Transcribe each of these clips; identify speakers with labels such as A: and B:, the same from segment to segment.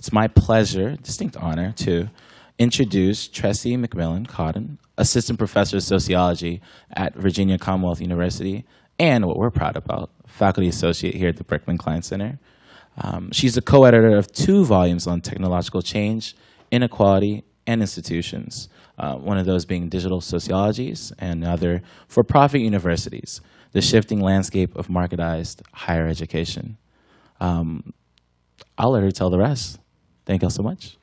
A: It's my pleasure, distinct honor, to introduce Tressie McMillan Cottom, Assistant Professor of Sociology at Virginia Commonwealth University, and what we're proud about, Faculty Associate here at the Berkman Klein Center. Um, she's the co-editor of two volumes on technological change, inequality, and institutions, uh, one of those being digital sociologies and other for-profit universities, the shifting landscape of marketized higher education. Um, I'll let her tell the rest. Thank you all so much.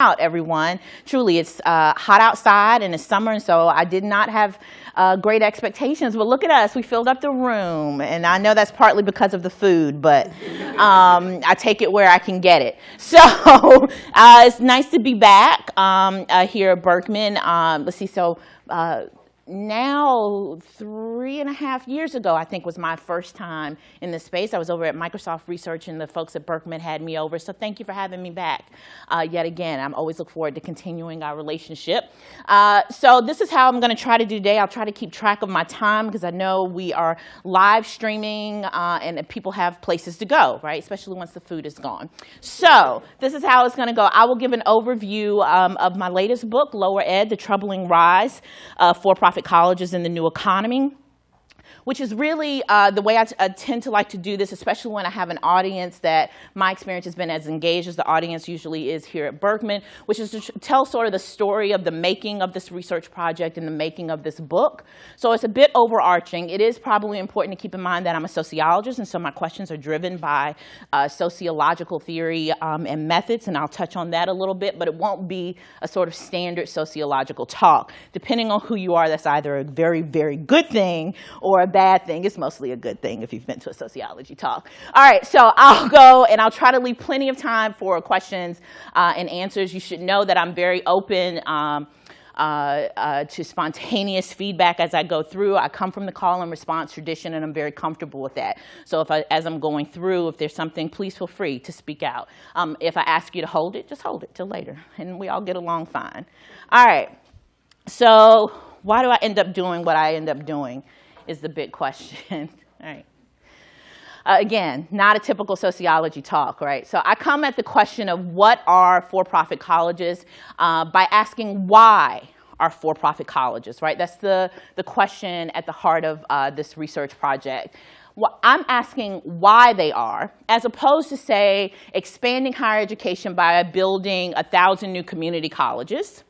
B: out, everyone. Truly, it's uh, hot outside and it's summer, and so I did not have uh, great expectations. But look at us, we filled up the room, and I know that's partly because of the food, but um, I take it where I can get it. So uh, it's nice to be back um, uh, here at Berkman. Um, let's see, so uh, now three and a half years ago, I think was my first time in this space. I was over at Microsoft Research and the folks at Berkman had me over. So thank you for having me back uh, yet again. I'm always look forward to continuing our relationship. Uh, so this is how I'm going to try to do today. I'll try to keep track of my time because I know we are live streaming uh, and people have places to go, right? Especially once the food is gone. So this is how it's going to go. I will give an overview um, of my latest book, Lower Ed, The Troubling Rise of For-Profit colleges in the new economy which is really uh, the way I, tend to like to do this, especially when I have an audience that my experience has been as engaged as the audience usually is here at Berkman, which is to tell sort of the story of the making of this research project and the making of this book. So it's a bit overarching. It is probably important to keep in mind that I'm a sociologist, and so my questions are driven by uh, sociological theory um, and methods, and I'll touch on that a little bit, but it won't be a sort of standard sociological talk. Depending on who you are, that's either a very, very good thing or a bad thing. It's mostly a good thing if you've been to a sociology talk. All right, so I'll go and I'll try to leave plenty of time for questions uh, and answers. You should know that I'm very open um, uh, uh, to spontaneous feedback as I go through. I come from the call and response tradition, and I'm very comfortable with that. So if I, as I'm going through, if there's something, please feel free to speak out. Um, if I ask you to hold it, just hold it till later, and we all get along fine. All right, so why do I end up doing what I end up doing? Is the big question. All right. Uh, again, not a typical sociology talk, right? So I come at the question of what are for-profit colleges uh, by asking why are for-profit colleges, right? That's the, the question at the heart of uh, this research project. Well, I'm asking why they are, as opposed to, say, expanding higher education by building a 1,000 new community colleges,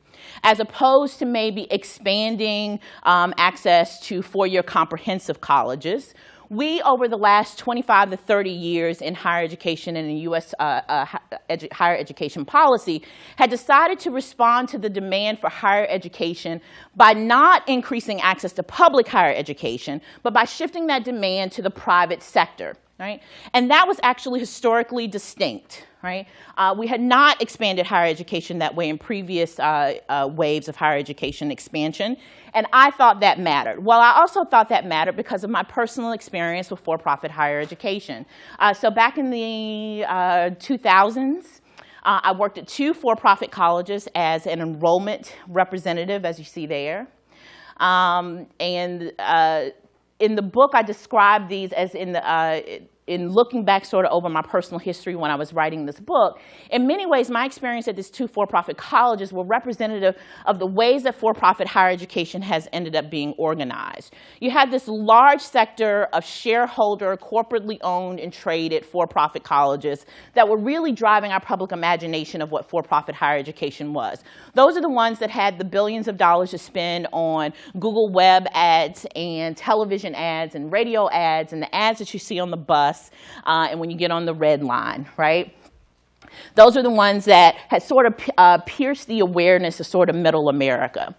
B: as opposed to maybe expanding um, access to four-year comprehensive colleges. We, over the last 25 to 30 years in higher education and in U.S. Uh, uh, edu higher education policy, had decided to respond to the demand for higher education by not increasing access to public higher education, but by shifting that demand to the private sector. Right? And that was actually historically distinct right? Uh, we had not expanded higher education that way in previous uh, uh, waves of higher education expansion, and I thought that mattered. Well, I also thought that mattered because of my personal experience with for-profit higher education. Uh, so back in the 2000s, uh, uh, I worked at two for-profit colleges as an enrollment representative, as you see there. Um, and in the book, I describe these as in the, in looking back sort of over my personal history when I was writing this book, in many ways, my experience at these two for-profit colleges were representative of the ways that for-profit higher education has ended up being organized. You had this large sector of shareholder, corporately owned and traded for-profit colleges that were really driving our public imagination of what for-profit higher education was. Those are the ones that had the billions of dollars to spend on Google web ads and television ads and radio ads and the ads that you see on the bus uh, and when you get on the red line, right? Those are the ones that had sort of uh, pierced the awareness of sort of middle America.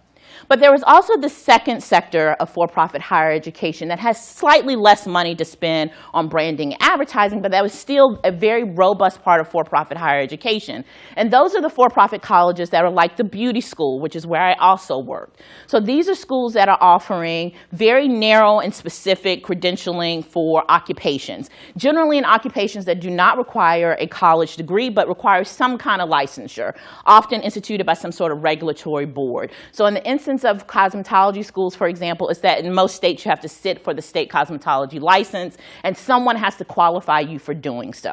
B: But there was also the second sector of for-profit higher education that has slightly less money to spend on branding and advertising, but that was still a very robust part of for-profit higher education. And those are the for-profit colleges that are like the beauty school, which is where I also worked. So these are schools that are offering very narrow and specific credentialing for occupations, generally in occupations that do not require a college degree, but require some kind of licensure, often instituted by some sort of regulatory board. So in the instance of cosmetology schools, for example, is that in most states you have to sit for the state cosmetology license, and someone has to qualify you for doing so.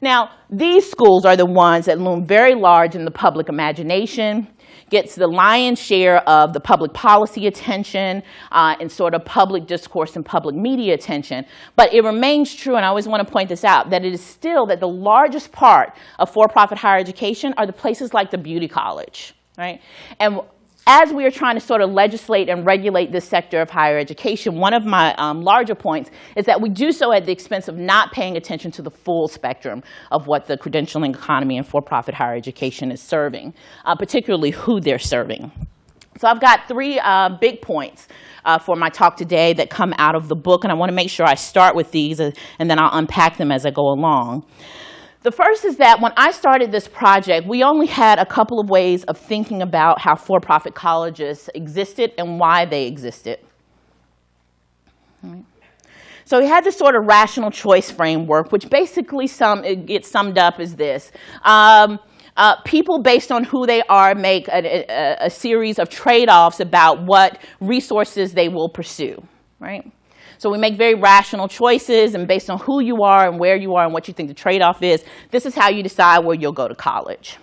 B: Now, these schools are the ones that loom very large in the public imagination, gets the lion's share of the public policy attention uh, and sort of public discourse and public media attention. But it remains true, and I always want to point this out, that it is still that the largest part of for-profit higher education are the places like the beauty college, right? And as we are trying to sort of legislate and regulate this sector of higher education, one of my um, larger points is that we do so at the expense of not paying attention to the full spectrum of what the credentialing economy and for-profit higher education is serving, uh, particularly who they're serving. So I've got three uh, big points uh, for my talk today that come out of the book, and I want to make sure I start with these, uh, and then I'll unpack them as I go along. The first is that when I started this project, we only had a couple of ways of thinking about how for-profit colleges existed and why they existed. So we had this sort of rational choice framework, which basically sum, it gets summed up as this. Um, uh, people, based on who they are, make a, a, a series of trade-offs about what resources they will pursue, right? So we make very rational choices, and based on who you are and where you are and what you think the trade-off is, this is how you decide where you'll go to college.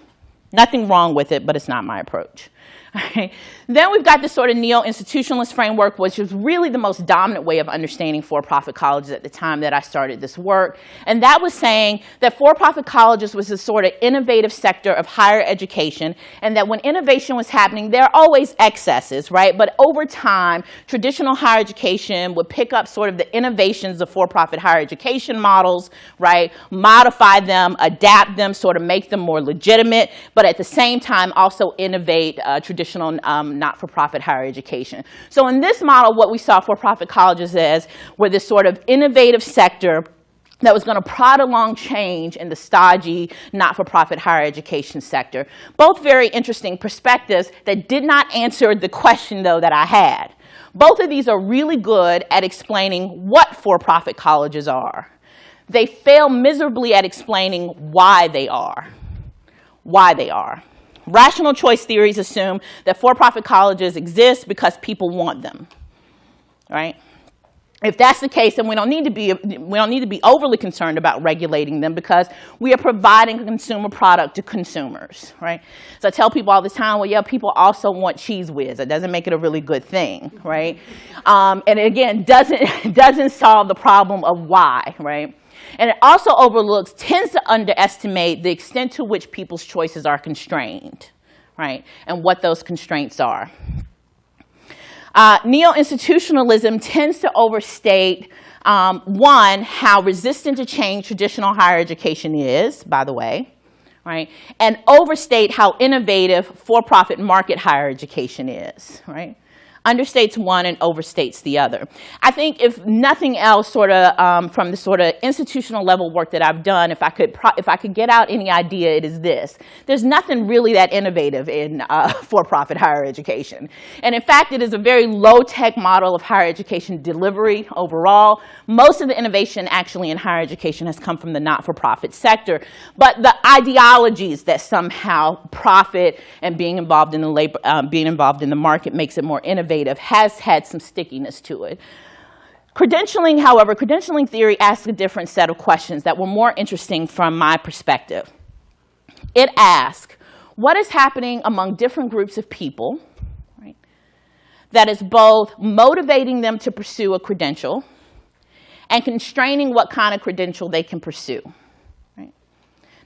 B: Nothing wrong with it, but it's not my approach. Right. Then we've got this sort of neo-institutionalist framework, which was really the most dominant way of understanding for-profit colleges at the time that I started this work. And that was saying that for-profit colleges was a sort of innovative sector of higher education, and that when innovation was happening, there are always excesses, right? But over time, traditional higher education would pick up sort of the innovations of for-profit higher education models, right? Modify them, adapt them, sort of make them more legitimate, but at the same time also innovate uh, traditional um, not-for-profit higher education. So in this model, what we saw for-profit colleges as were this sort of innovative sector that was going to prod along change in the stodgy, not-for-profit higher education sector. Both very interesting perspectives that did not answer the question, though, that I had. Both of these are really good at explaining what for-profit colleges are. They fail miserably at explaining why they are. Why they are. Rational choice theories assume that for-profit colleges exist because people want them, right? If that's the case, then we don't need to be we don't need to be overly concerned about regulating them because we are providing a consumer product to consumers, right? So I tell people all the time, well, yeah, people also want Cheez Whiz. It doesn't make it a really good thing, right? Um, and again, doesn't doesn't solve the problem of why, right? And it also overlooks, tends to underestimate the extent to which people's choices are constrained, right? And what those constraints are. Uh, Neo-institutionalism tends to overstate, um, one, how resistant to change traditional higher education is, by the way, right? And overstate how innovative for-profit market higher education is, right? Understates one and overstates the other. I think if nothing else sort of um, from the sort of institutional level work that I've done, if I could, if I could get out any idea, it is this. There's nothing really that innovative in uh, for-profit higher education. And in fact, it is a very low-tech model of higher education delivery overall. Most of the innovation actually in higher education has come from the not-for-profit sector. But the ideologies that somehow profit and being involved in the labor, um, being involved in the market makes it more innovative innovative has had some stickiness to it. Credentialing, however, credentialing theory asks a different set of questions that were more interesting from my perspective. It asks, what is happening among different groups of people right, that is both motivating them to pursue a credential and constraining what kind of credential they can pursue?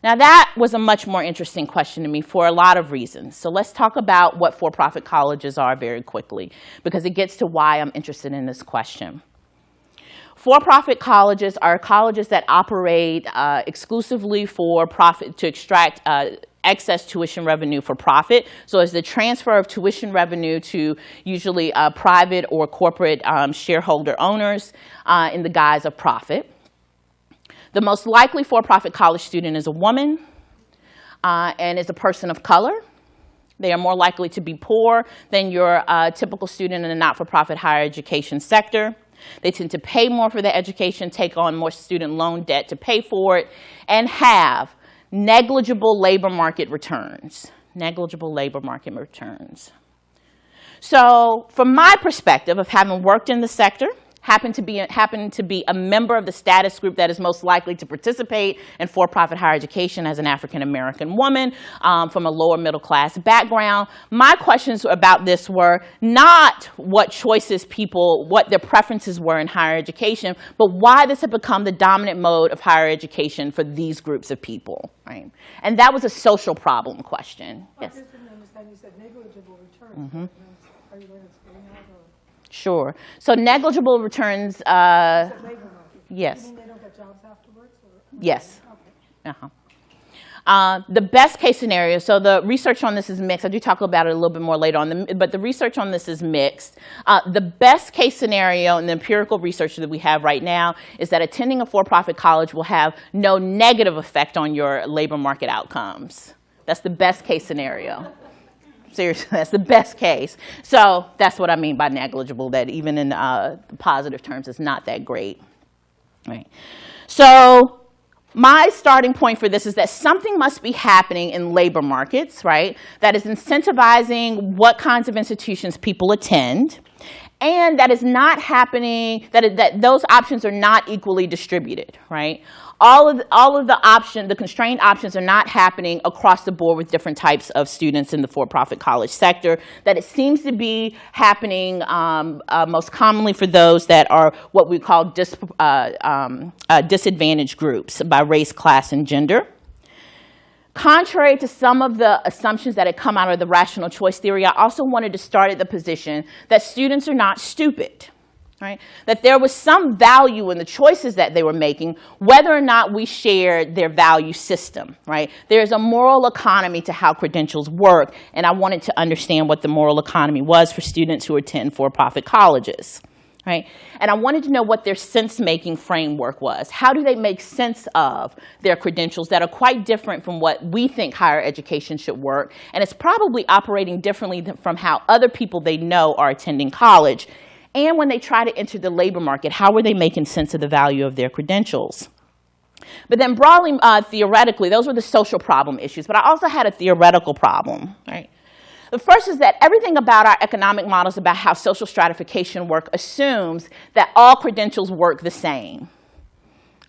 B: Now that was a much more interesting question to me for a lot of reasons. So let's talk about what for-profit colleges are very quickly because it gets to why I'm interested in this question. For-profit colleges are colleges that operate uh, exclusively for profit to extract uh, excess tuition revenue for profit. So it's the transfer of tuition revenue to usually uh, private or corporate um, shareholder owners uh, in the guise of profit. The most likely for-profit college student is a woman uh, and is a person of color. They are more likely to be poor than your uh, typical student in the not-for-profit higher education sector. They tend to pay more for their education, take on more student loan debt to pay for it, and have negligible labor market returns. Negligible labor market returns. So from my perspective of having worked in the sector, happen to be happen to be a member of the status group that is most likely to participate in for-profit higher education as an African American woman um, from a lower middle class background. My questions about this were not what choices people, what their preferences were in higher education, but why this had become the dominant mode of higher education for these groups of people, right? And that was a social problem question.
C: I
B: Yes.
C: just didn't
B: Sure. So negligible returns, uh,
C: labor
B: yes.
C: You mean they don't get jobs afterwards or?
B: Yes.
C: Okay.
B: Uh-huh. Uh, the best case scenario, so the research on this is mixed. I do talk about it a little bit more later on, the, but the research on this is mixed. Uh, the best case scenario and the empirical research that we have right now is that attending a for-profit college will have no negative effect on your labor market outcomes. That's the best case scenario. Seriously, that's the best case. So that's what I mean by negligible, that even in uh, positive terms, it's not that great. Right. So my starting point for this is that something must be happening in labor markets, right, that is incentivizing what kinds of institutions people attend, and that is not happening, that, that those options are not equally distributed, right? All of, all of the option, the constrained options are not happening across the board with different types of students in the for-profit college sector, that it seems to be happening um, uh, most commonly for those that are what we call dis, uh, um, uh, disadvantaged groups by race, class, and gender. Contrary to some of the assumptions that had come out of the rational choice theory, I also wanted to start at the position that students are not stupid. Right? That there was some value in the choices that they were making, whether or not we shared their value system. Right? There's a moral economy to how credentials work, and I wanted to understand what the moral economy was for students who attend for-profit colleges. Right? And I wanted to know what their sense-making framework was. How do they make sense of their credentials that are quite different from what we think higher education should work, and it's probably operating differently than from how other people they know are attending college. And when they try to enter the labor market, how are they making sense of the value of their credentials? But then broadly, uh, theoretically, those were the social problem issues, but I also had a theoretical problem, right? The first is that everything about our economic models about how social stratification work assumes that all credentials work the same.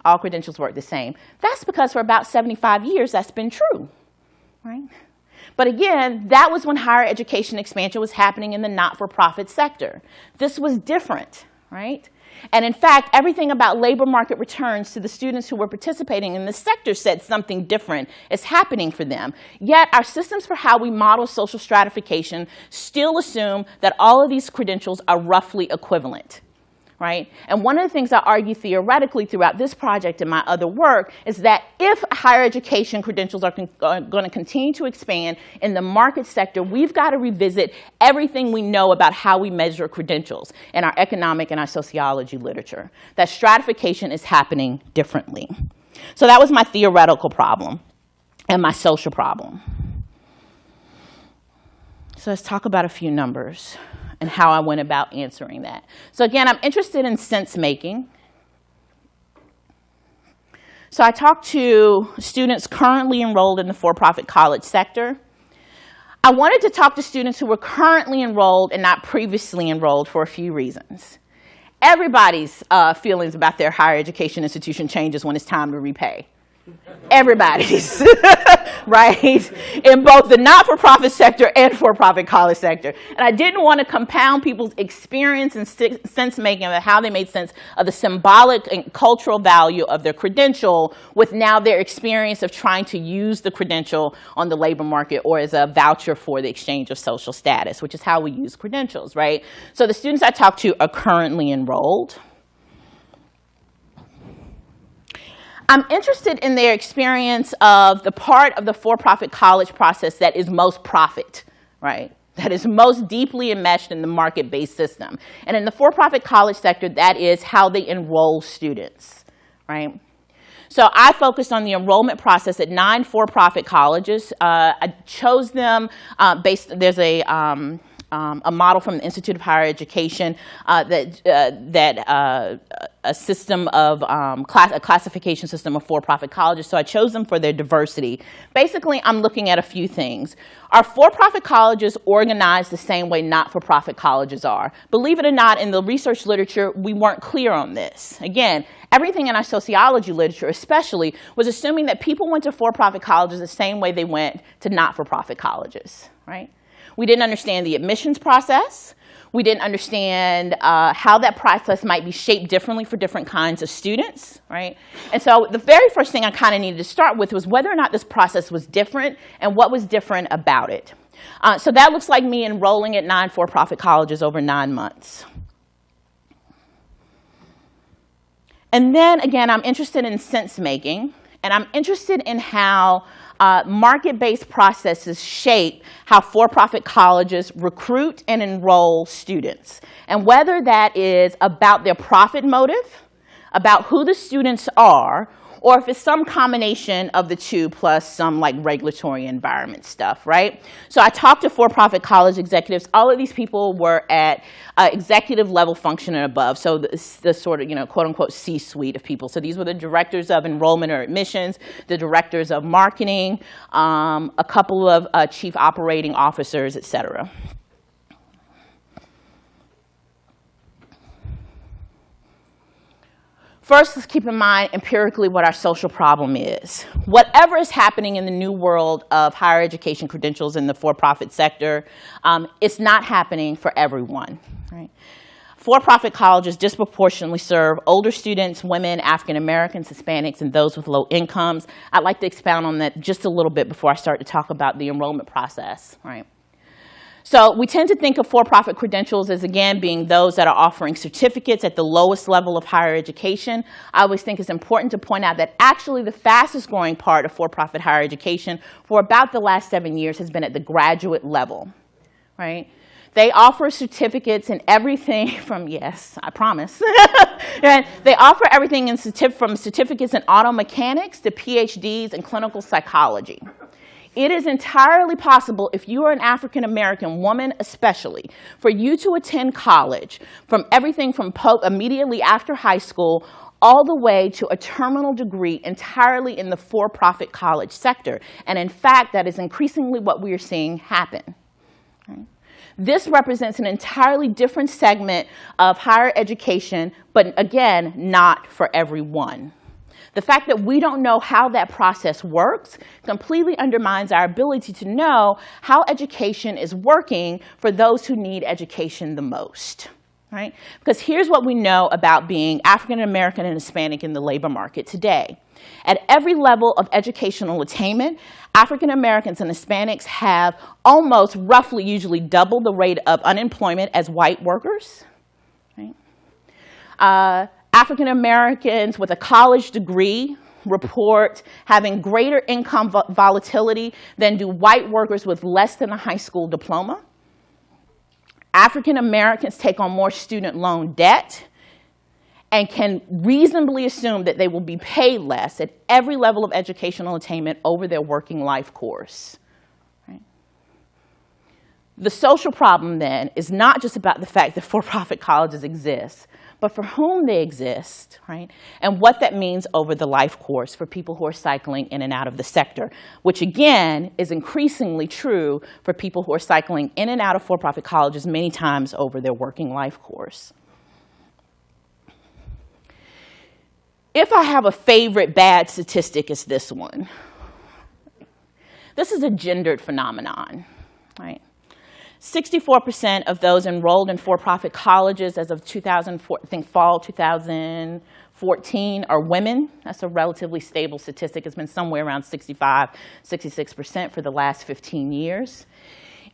B: All credentials work the same. That's because for about 75 years that's been true, right? But again, that was when higher education expansion was happening in the not-for-profit sector. This was different, right? And in fact, everything about labor market returns to the students who were participating in the sector said something different is happening for them. Yet our systems for how we model social stratification still assume that all of these credentials are roughly equivalent. Right? And one of the things I argue theoretically throughout this project and my other work is that if higher education credentials are, are going to continue to expand in the market sector, we've got to revisit everything we know about how we measure credentials in our economic and our sociology literature. That stratification is happening differently. So that was my theoretical problem and my social problem. So let's talk about a few numbers and how I went about answering that. So again, I'm interested in sense making. So I talked to students currently enrolled in the for-profit college sector. I wanted to talk to students who were currently enrolled and not previously enrolled for a few reasons. Everybody's uh, feelings about their higher education institution changes when it's time to repay. Everybody's, right? In both the not-for-profit sector and for-profit college sector. And I didn't want to compound people's experience and sense-making of how they made sense of the symbolic and cultural value of their credential with now their experience of trying to use the credential on the labor market or as a voucher for the exchange of social status, which is how we use credentials, right? So the students I talked to are currently enrolled. I'm interested in their experience of the part of the for-profit college process that is most profit, right? That is most deeply enmeshed in the market-based system. And in the for-profit college sector, that is how they enroll students, right? So I focused on the enrollment process at nine for-profit colleges. Uh, I chose them uh, based, there's a, um, um, a model from the Institute of Higher Education uh, that, uh, that a system of um, class, a classification system of for-profit colleges. So I chose them for their diversity. Basically, I'm looking at a few things. Are for-profit colleges organized the same way not-for-profit colleges are? Believe it or not, in the research literature, we weren't clear on this. Again, everything in our sociology literature especially was assuming that people went to for-profit colleges the same way they went to not-for-profit colleges, right? We didn't understand the admissions process. We didn't understand uh, how that process might be shaped differently for different kinds of students, right? And so the very first thing I kind of needed to start with was whether or not this process was different and what was different about it. Uh, so that looks like me enrolling at nine for-profit colleges over nine months. And then again, I'm interested in sense making, and I'm interested in how uh, market-based processes shape how for-profit colleges recruit and enroll students. And whether that is about their profit motive, about who the students are, or if it's some combination of the two plus some like regulatory environment stuff, right? So I talked to for-profit college executives. All of these people were at uh, executive level function and above, so the, the sort of, you know, quote unquote C-suite of people. So these were the directors of enrollment or admissions, the directors of marketing, um, a couple of uh, chief operating officers, et cetera. First, let's keep in mind empirically what our social problem is. Whatever is happening in the new world of higher education credentials in the for-profit sector, um, it's not happening for everyone. Right? For-profit colleges disproportionately serve older students, women, African Americans, Hispanics, and those with low incomes. I'd like to expound on that just a little bit before I start to talk about the enrollment process. Right? So we tend to think of for-profit credentials as, again, being those that are offering certificates at the lowest level of higher education. I always think it's important to point out that actually the fastest growing part of for-profit higher education for about the last seven years has been at the graduate level, right? They offer certificates in everything from, yes, I promise. and they offer everything in certif from certificates in auto mechanics to PhDs in clinical psychology. It is entirely possible, if you are an African American woman especially, for you to attend college from everything from Pope immediately after high school all the way to a terminal degree entirely in the for-profit college sector. And in fact, that is increasingly what we are seeing happen. This represents an entirely different segment of higher education, but again, not for everyone. The fact that we don't know how that process works completely undermines our ability to know how education is working for those who need education the most. Right? Because here's what we know about being African American and Hispanic in the labor market today. At every level of educational attainment, African Americans and Hispanics have almost roughly usually double the rate of unemployment as white workers. Right? Uh, African Americans with a college degree report having greater income volatility than do white workers with less than a high school diploma. African Americans take on more student loan debt and can reasonably assume that they will be paid less at every level of educational attainment over their working life course. The social problem then is not just about the fact that for-profit colleges exist, but for whom they exist, right? And what that means over the life course for people who are cycling in and out of the sector, which again is increasingly true for people who are cycling in and out of for-profit colleges many times over their working life course. If I have a favorite bad statistic, it's this one. This is a gendered phenomenon, right? 64% of those enrolled in for-profit colleges as of 2004, I think fall 2014 are women. That's a relatively stable statistic. It's been somewhere around 65, 66% for the last 15 years.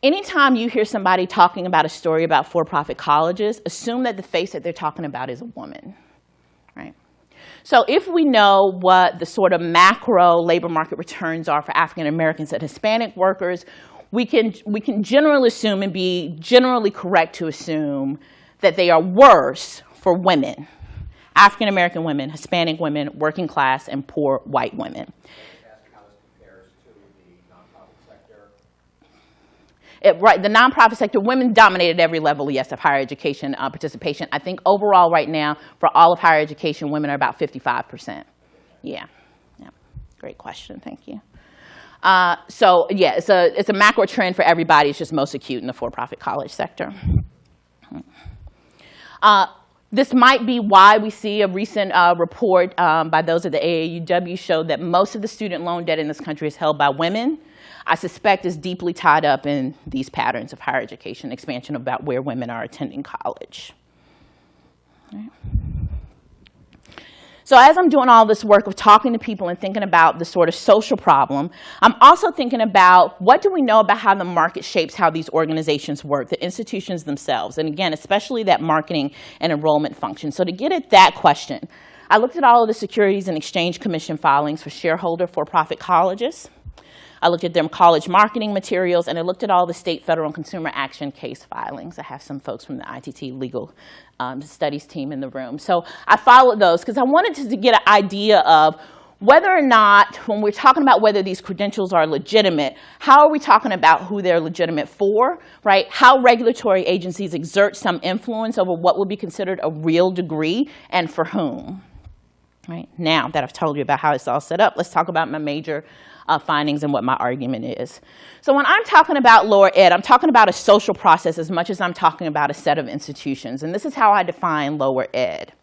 B: Anytime you hear somebody talking about a story about for-profit colleges, assume that the face that they're talking about is a woman, right? So if we know what the sort of macro labor market returns are for African Americans and Hispanic workers, we can, we can generally assume and be generally correct to assume that they are worse for women, African American women, Hispanic women, working class, and poor white women. it, right, the nonprofit sector, women dominated every level, yes, of higher education uh, participation. I think overall right now, for all of higher education, women are about 55%. Yeah, yeah. great question, thank you. Uh, so yeah, it's a, it's a macro trend for everybody. It's just most acute in the for-profit college sector. Uh, this might be why we see a recent uh, report um, by those at the AAUW showed that most of the student loan debt in this country is held by women. I suspect is deeply tied up in these patterns of higher education expansion about where women are attending college. So as I'm doing all this work of talking to people and thinking about the sort of social problem, I'm also thinking about what do we know about how the market shapes how these organizations work, the institutions themselves, and again, especially that marketing and enrollment function. So to get at that question, I looked at all of the Securities and Exchange Commission filings for shareholder for-profit colleges. I looked at their college marketing materials, and I looked at all the state, federal, and consumer action case filings. I have some folks from the ITT legal um, studies team in the room. So I followed those because I wanted to, to get an idea of whether or not, when we're talking about whether these credentials are legitimate, how are we talking about who they're legitimate for, right? How regulatory agencies exert some influence over what would be considered a real degree and for whom. Right? Now that I've told you about how it's all set up, let's talk about my major uh, findings and what my argument is. So when I'm talking about lower ed, I'm talking about a social process as much as I'm talking about a set of institutions. And this is how I define lower ed.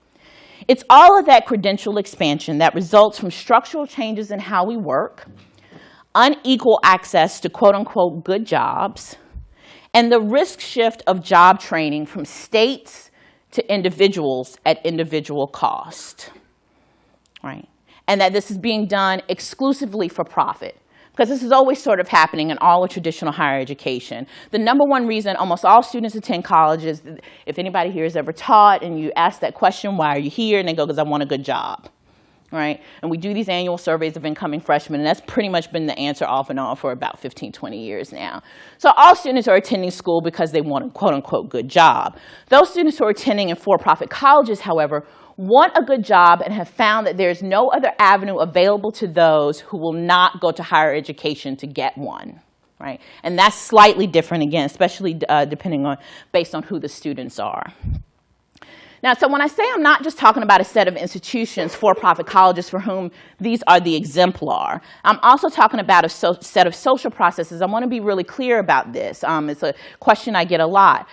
B: It's all of that credential expansion that results from structural changes in how we work, unequal access to quote unquote good jobs, and the risk shift of job training from states to individuals at individual cost. Right? And that this is being done exclusively for profit. Because this is always sort of happening in all of traditional higher education. The number one reason almost all students attend college is, if anybody here has ever taught and you ask that question, why are you here? And they go, because I want a good job right? And we do these annual surveys of incoming freshmen, and that's pretty much been the answer off and on for about 15, 20 years now. So all students are attending school because they want a quote unquote good job. Those students who are attending in for-profit colleges, however, want a good job and have found that there's no other avenue available to those who will not go to higher education to get one. Right? And that's slightly different again, especially uh, depending on, based on who the students are. Now, so when I say I'm not just talking about a set of institutions, for-profit colleges for whom these are the exemplar, I'm also talking about a so set of social processes. I want to be really clear about this. Um, it's a question I get a lot.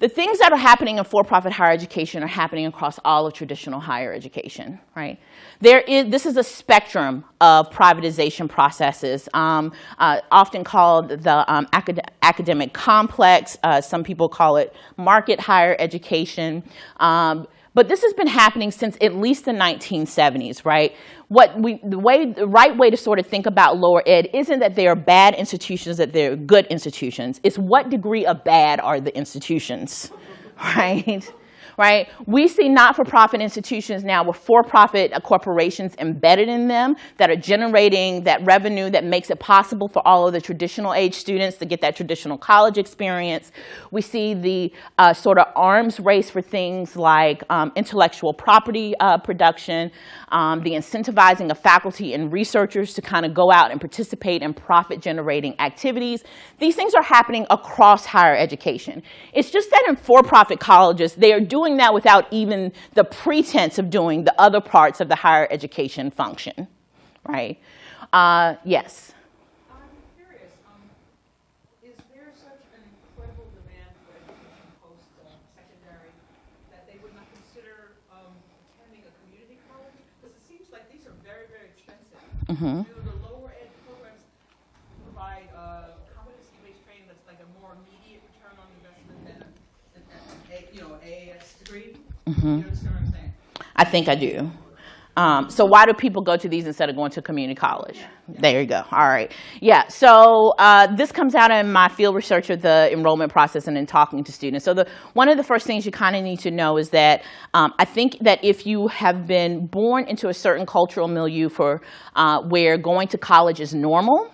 B: The things that are happening in for-profit higher education are happening across all of traditional higher education, right? There is, this is a spectrum of privatization processes, um, uh, often called the um, acad academic complex. Uh, some people call it market higher education. Um, but this has been happening since at least the 1970s, right? What we, the, way, the right way to sort of think about lower ed isn't that they are bad institutions, that they're good institutions. It's what degree of bad are the institutions, right? Right? We see not-for-profit institutions now with for-profit corporations embedded in them that are generating that revenue that makes it possible for all of the traditional age students to get that traditional college experience. We see the uh, sort of arms race for things like um, intellectual property uh, production, um, the incentivizing of faculty and researchers to kind of go out and participate in profit-generating activities. These things are happening across higher education. It's just that in for-profit colleges, they are doing that without even the pretense of doing the other parts of the higher education function, right? Uh, yes.
D: Mm-hmm. Do the lower ed programs provide uh, competency-based training that's like a more immediate return on investment than a, a, you know, AAS degree? Mm-hmm. You understand what I'm saying?
B: I think I do. Um, so why do people go to these instead of going to community college? Yeah, yeah. There you go. All right. Yeah. So uh, this comes out in my field research of the enrollment process and in talking to students. So the one of the first things you kind of need to know is that um, I think that if you have been born into a certain cultural milieu for uh, where going to college is normal,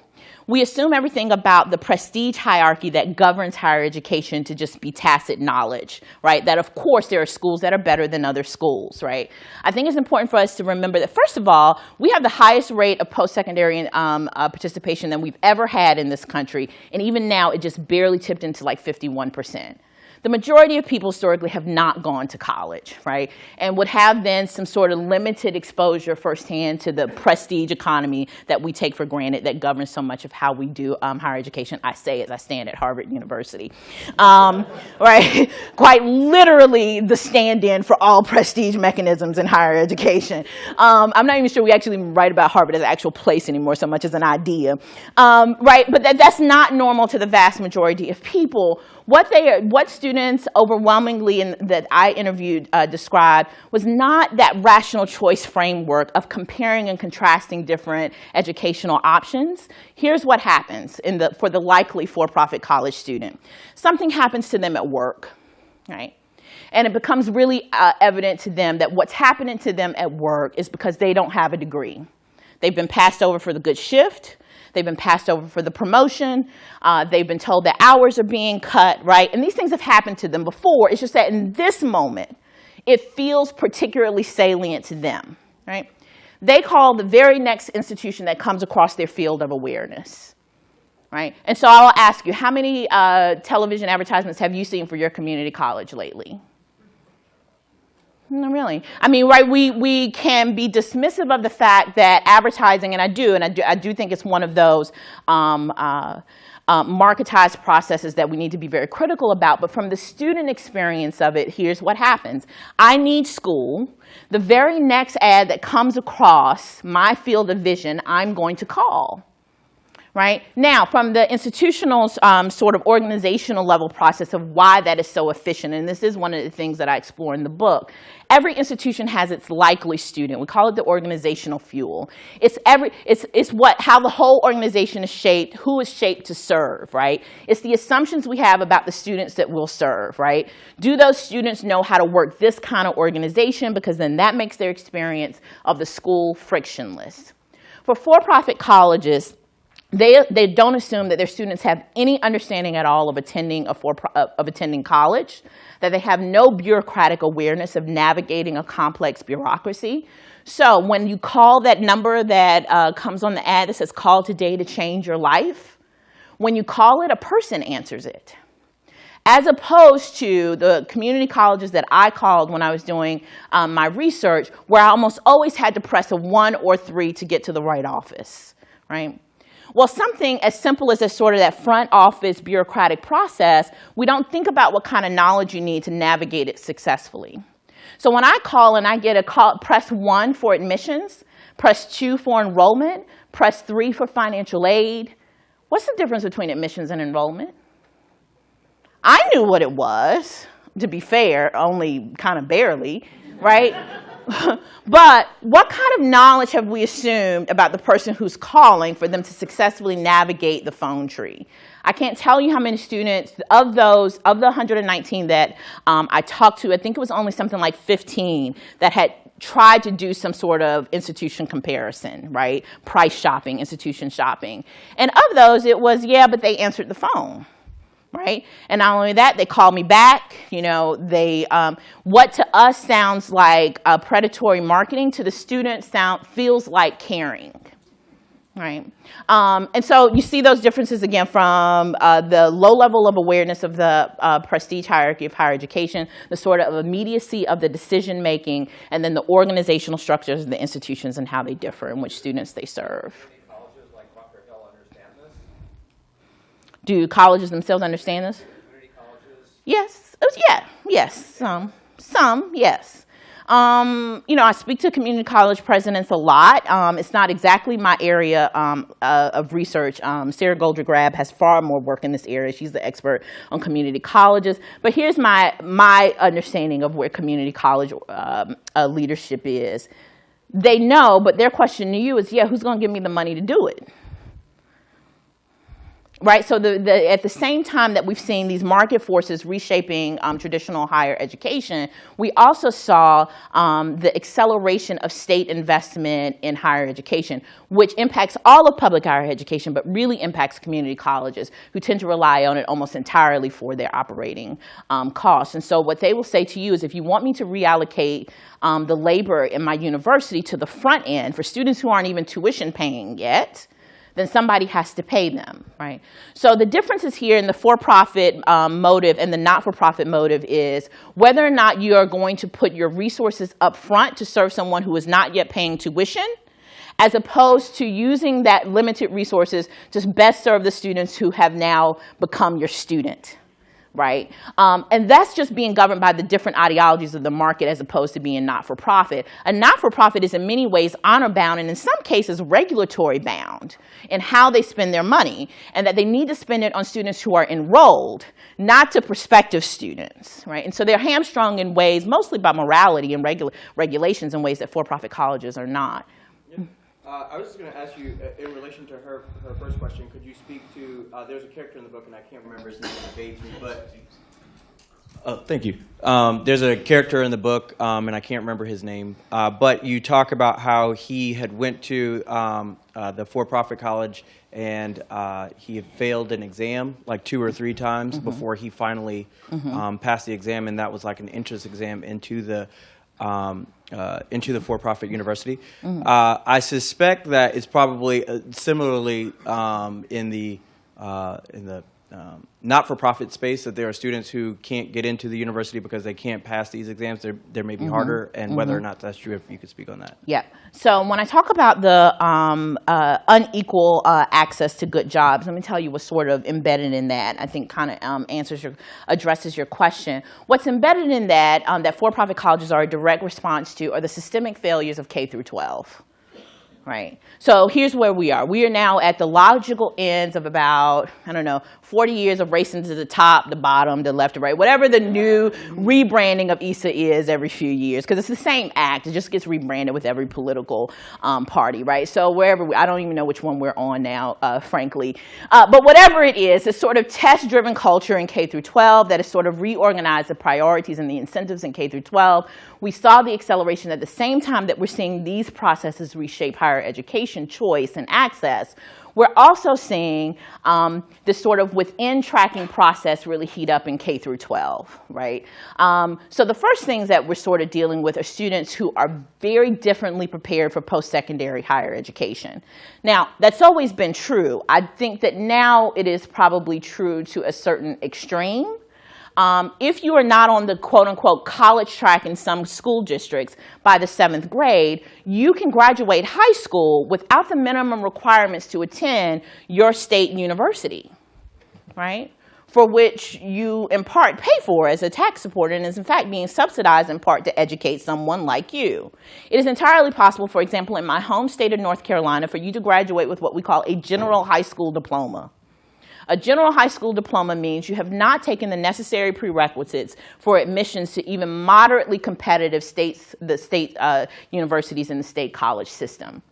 B: we assume everything about the prestige hierarchy that governs higher education to just be tacit knowledge, right? That of course there are schools that are better than other schools, right? I think it's important for us to remember that first of all, we have the highest rate of post-secondary um, uh, participation than we've ever had in this country, and even now it just barely tipped into like 51 percent the majority of people historically have not gone to college, right? And would have then some sort of limited exposure firsthand to the prestige economy that we take for granted that governs so much of how we do um, higher education. I say as I stand at Harvard University, um, right? Quite literally the stand-in for all prestige mechanisms in higher education. Um, I'm not even sure we actually write about Harvard as an actual place anymore so much as an idea, um, right? But that, that's not normal to the vast majority of people what they what students overwhelmingly in, that I interviewed uh, described was not that rational choice framework of comparing and contrasting different educational options. Here's what happens in the, for the likely for-profit college student. Something happens to them at work, right? And it becomes really uh, evident to them that what's happening to them at work is because they don't have a degree. They've been passed over for the good shift. They've been passed over for the promotion. Uh, they've been told that hours are being cut, right? And these things have happened to them before. It's just that in this moment, it feels particularly salient to them, right? They call the very next institution that comes across their field of awareness, right? And so I'll ask you, how many uh, television advertisements have you seen for your community college lately? Not really. I mean, right, we, we can be dismissive of the fact that advertising, and I do, and I do, I do think it's one of those um, uh, uh, marketized processes that we need to be very critical about. But from the student experience of it, here's what happens. I need school. The very next ad that comes across my field of vision, I'm going to call right? Now, from the institutional um, sort of organizational level process of why that is so efficient, and this is one of the things that I explore in the book, every institution has its likely student. We call it the organizational fuel. It's, every, it's, it's what, how the whole organization is shaped, who is shaped to serve, right? It's the assumptions we have about the students that we'll serve, right? Do those students know how to work this kind of organization? Because then that makes their experience of the school frictionless. For for-profit colleges, they, they don't assume that their students have any understanding at all of attending, a for, of attending college, that they have no bureaucratic awareness of navigating a complex bureaucracy. So when you call that number that uh, comes on the ad that says call today to change your life, when you call it, a person answers it. As opposed to the community colleges that I called when I was doing um, my research, where I almost always had to press a one or three to get to the right office, right? Well, something as simple as a sort of that front office bureaucratic process, we don't think about what kind of knowledge you need to navigate it successfully. So when I call and I get a call, press one for admissions, press two for enrollment, press three for financial aid. What's the difference between admissions and enrollment? I knew what it was, to be fair, only kind of barely, right? but what kind of knowledge have we assumed about the person who's calling for them to successfully navigate the phone tree? I can't tell you how many students of those, of the 119 that um, I talked to, I think it was only something like 15 that had tried to do some sort of institution comparison, right? Price shopping, institution shopping. And of those, it was, yeah, but they answered the phone right? And not only that, they call me back. You know, they um, what to us sounds like predatory marketing to the student sound feels like caring, right? Um, and so you see those differences again from uh, the low level of awareness of the uh, prestige hierarchy of higher education, the sort of immediacy of the decision making, and then the organizational structures of the institutions and how they differ and which students they serve. Do colleges themselves understand this? Yes, yeah, yes, some, some, yes. Um, you know, I speak to community college presidents a lot. Um, it's not exactly my area um, uh, of research. Um, Sarah Goldrick-Rab has far more work in this area. She's the expert on community colleges. But here's my, my understanding of where community college um, uh, leadership is. They know, but their question to you is, yeah, who's going to give me the money to do it? Right? So the, the, at the same time that we've seen these market forces reshaping um, traditional higher education, we also saw um, the acceleration of state investment in higher education, which impacts all of public higher education, but really impacts community colleges, who tend to rely on it almost entirely for their operating um, costs. And so what they will say to you is, if you want me to reallocate um, the labor in my university to the front end for students who aren't even tuition paying yet, then somebody has to pay them, right? So the differences here in the for-profit um, motive and the not-for-profit motive is whether or not you are going to put your resources up front to serve someone who is not yet paying tuition, as opposed to using that limited resources to best serve the students who have now become your student right? Um, and that's just being governed by the different ideologies of the market as opposed to being not-for-profit. A not-for-profit is in many ways honor-bound and in some cases regulatory bound in how they spend their money and that they need to spend it on students who are enrolled, not to prospective students, right? And so they're hamstrung in ways mostly by morality and regula regulations in ways that for-profit colleges are not.
E: Uh, I was just going to ask you, uh, in relation to her, her first question, could you speak to, uh, there's a character in the book, and I can't remember his name, evades me, but, oh, thank you. Um, there's a character in the book, um, and I can't remember his name, uh, but you talk about how he had went to um, uh, the for-profit college, and uh, he had failed an exam like two or three times before he finally um, passed the exam, and that was like an entrance exam into the um, uh, into the for-profit university. Uh, I suspect that it's probably uh, similarly um, in the uh, in the um, not-for-profit space that there are students who can't get into the university because they can't pass these exams. They're, they may be harder, and whether or not that's true, if you could speak on that.
B: Yeah. So when I talk about the um, uh, unequal uh, access to good jobs, let me tell you what's sort of embedded in that. I think kind of um, answers your, addresses your question. What's embedded in that um, that for-profit colleges are a direct response to are the systemic failures of K through 12 right? So here's where we are. We are now at the logical ends of about, I don't know, 40 years of racing to the top, the bottom, the left to right, whatever the new rebranding of ESA is every few years, because it's the same act. It just gets rebranded with every political um, party, right? So wherever, we, I don't even know which one we're on now, uh, frankly. Uh, but whatever it is, it's sort of test-driven culture in K through 12 that has sort of reorganized the priorities and the incentives in K through 12. We saw the acceleration at the same time that we're seeing these processes reshape higher education choice and access. We're also seeing um, this sort of within tracking process really heat up in K through 12, right? Um, so the first things that we're sort of dealing with are students who are very differently prepared for post-secondary higher education. Now, that's always been true. I think that now it is probably true to a certain extreme. Um, if you are not on the quote unquote college track in some school districts by the seventh grade, you can graduate high school without the minimum requirements to attend your state university, right? For which you in part pay for as a tax supporter and is in fact being subsidized in part to educate someone like you. It is entirely possible, for example, in my home state of North Carolina, for you to graduate with what we call a general high school diploma. A general high school diploma means you have not taken the necessary prerequisites for admissions to even moderately competitive states, the state uh, universities in the state college system.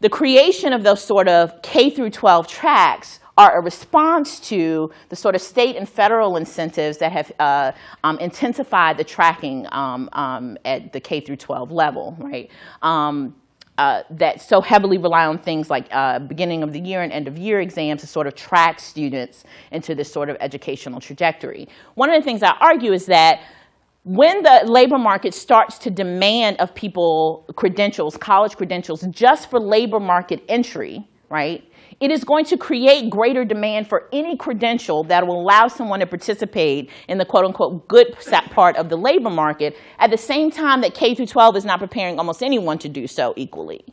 B: The creation of those sort of K through 12 tracks are a response to the sort of state and federal incentives that have uh, um, intensified the tracking um, um, at the K through 12 level, right? Uh, that so heavily rely on things like uh, beginning of the year and end of year exams to sort of track students into this sort of educational trajectory. One of the things I argue is that when the labor market starts to demand of people credentials, college credentials, just for labor market entry, right, it is going to create greater demand for any credential that will allow someone to participate in the quote unquote good part of the labor market at the same time that K through 12 is not preparing almost anyone to do so equally.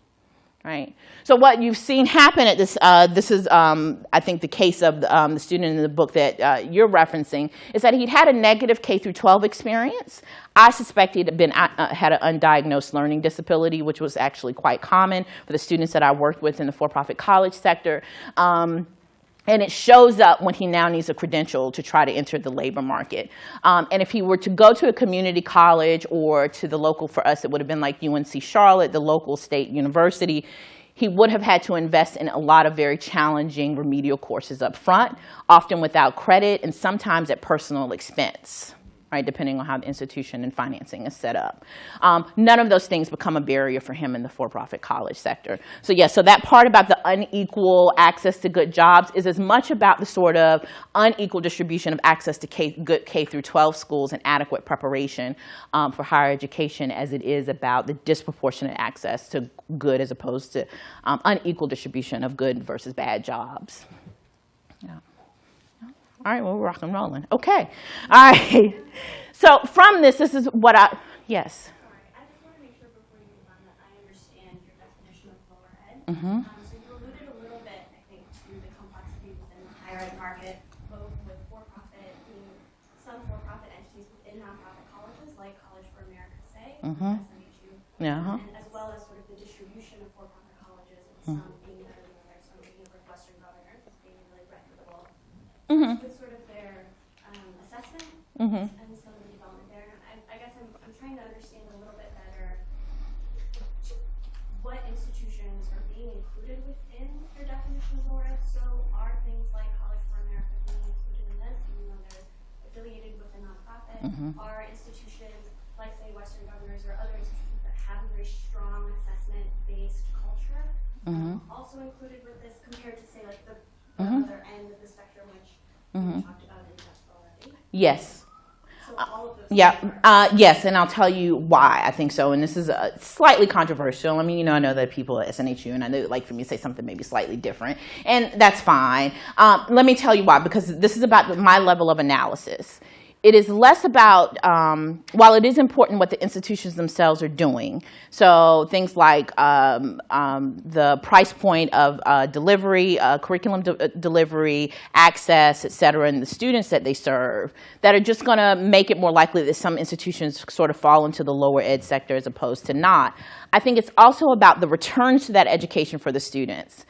B: Right? So what you've seen happen at this, uh, this is, um, I think, the case of the, um, the student in the book that uh, you're referencing, is that he'd had a negative K through 12 experience. I suspect he'd been, uh, uh, had an undiagnosed learning disability, which was actually quite common for the students that I worked with in the for-profit college sector. Um, and it shows up when he now needs a credential to try to enter the labor market. Um, and if he were to go to a community college or to the local, for us, it would have been like UNC Charlotte, the local state university, he would have had to invest in a lot of very challenging remedial courses up front, often without credit and sometimes at personal expense. Right, depending on how the institution and financing is set up. Um, none of those things become a barrier for him in the for-profit college sector. So yes, so that part about the unequal access to good jobs is as much about the sort of unequal distribution of access to K, good K through 12 schools and adequate preparation um, for higher education as it is about the disproportionate access to good as opposed to um, unequal distribution of good versus bad jobs. All right, well, we're rock and rolling. Okay. All right. So from this, this is what I, yes.
F: Sorry, I just want to make sure before you move on that I understand your definition of lower ed.
B: Mm-hmm.
F: Um, so you alluded a little bit, I think, to the complexity within the higher ed market, both with for-profit, being some for-profit entities within nonprofit colleges, like College for America, say,
B: Mhm.
F: SNHU,
B: Yeah. uh-huh.
F: and as well as sort of the distribution of for-profit colleges,
B: Mm.
F: with some being better than others, some being like Western Governors, as being really reputable, of their um, some of the development there. I, I guess I'm, I'm trying to understand a little bit better what institutions are being included within your definition of lower ed. So are things like College for America being included in this, even though they're affiliated with a nonprofit? Mm-hmm. Are institutions like, say, Western Governors or other institutions that have a very strong assessment-based culture mm-hmm. um, also included with this compared to, say, like the, the mm-hmm. other end of the spectrum, which we talked about in depth already?
B: Yes.
F: So all of those.
B: Yeah, uh, yes, and I'll tell you why I think so. And this is uh, slightly controversial. I mean, you know, I know that people at SNHU, and I know like for me to say something maybe slightly different, and that's fine. Um, let me tell you why, because this is about my level of analysis. It is less about, um, while it is important what the institutions themselves are doing, so things like um, um, the price point of uh, delivery, uh, curriculum de- uh, delivery, access, et cetera, and the students that they serve, that are just going to make it more likely that some institutions sort of fall into the lower ed sector as opposed to not. I think it's also about the returns to that education for the students.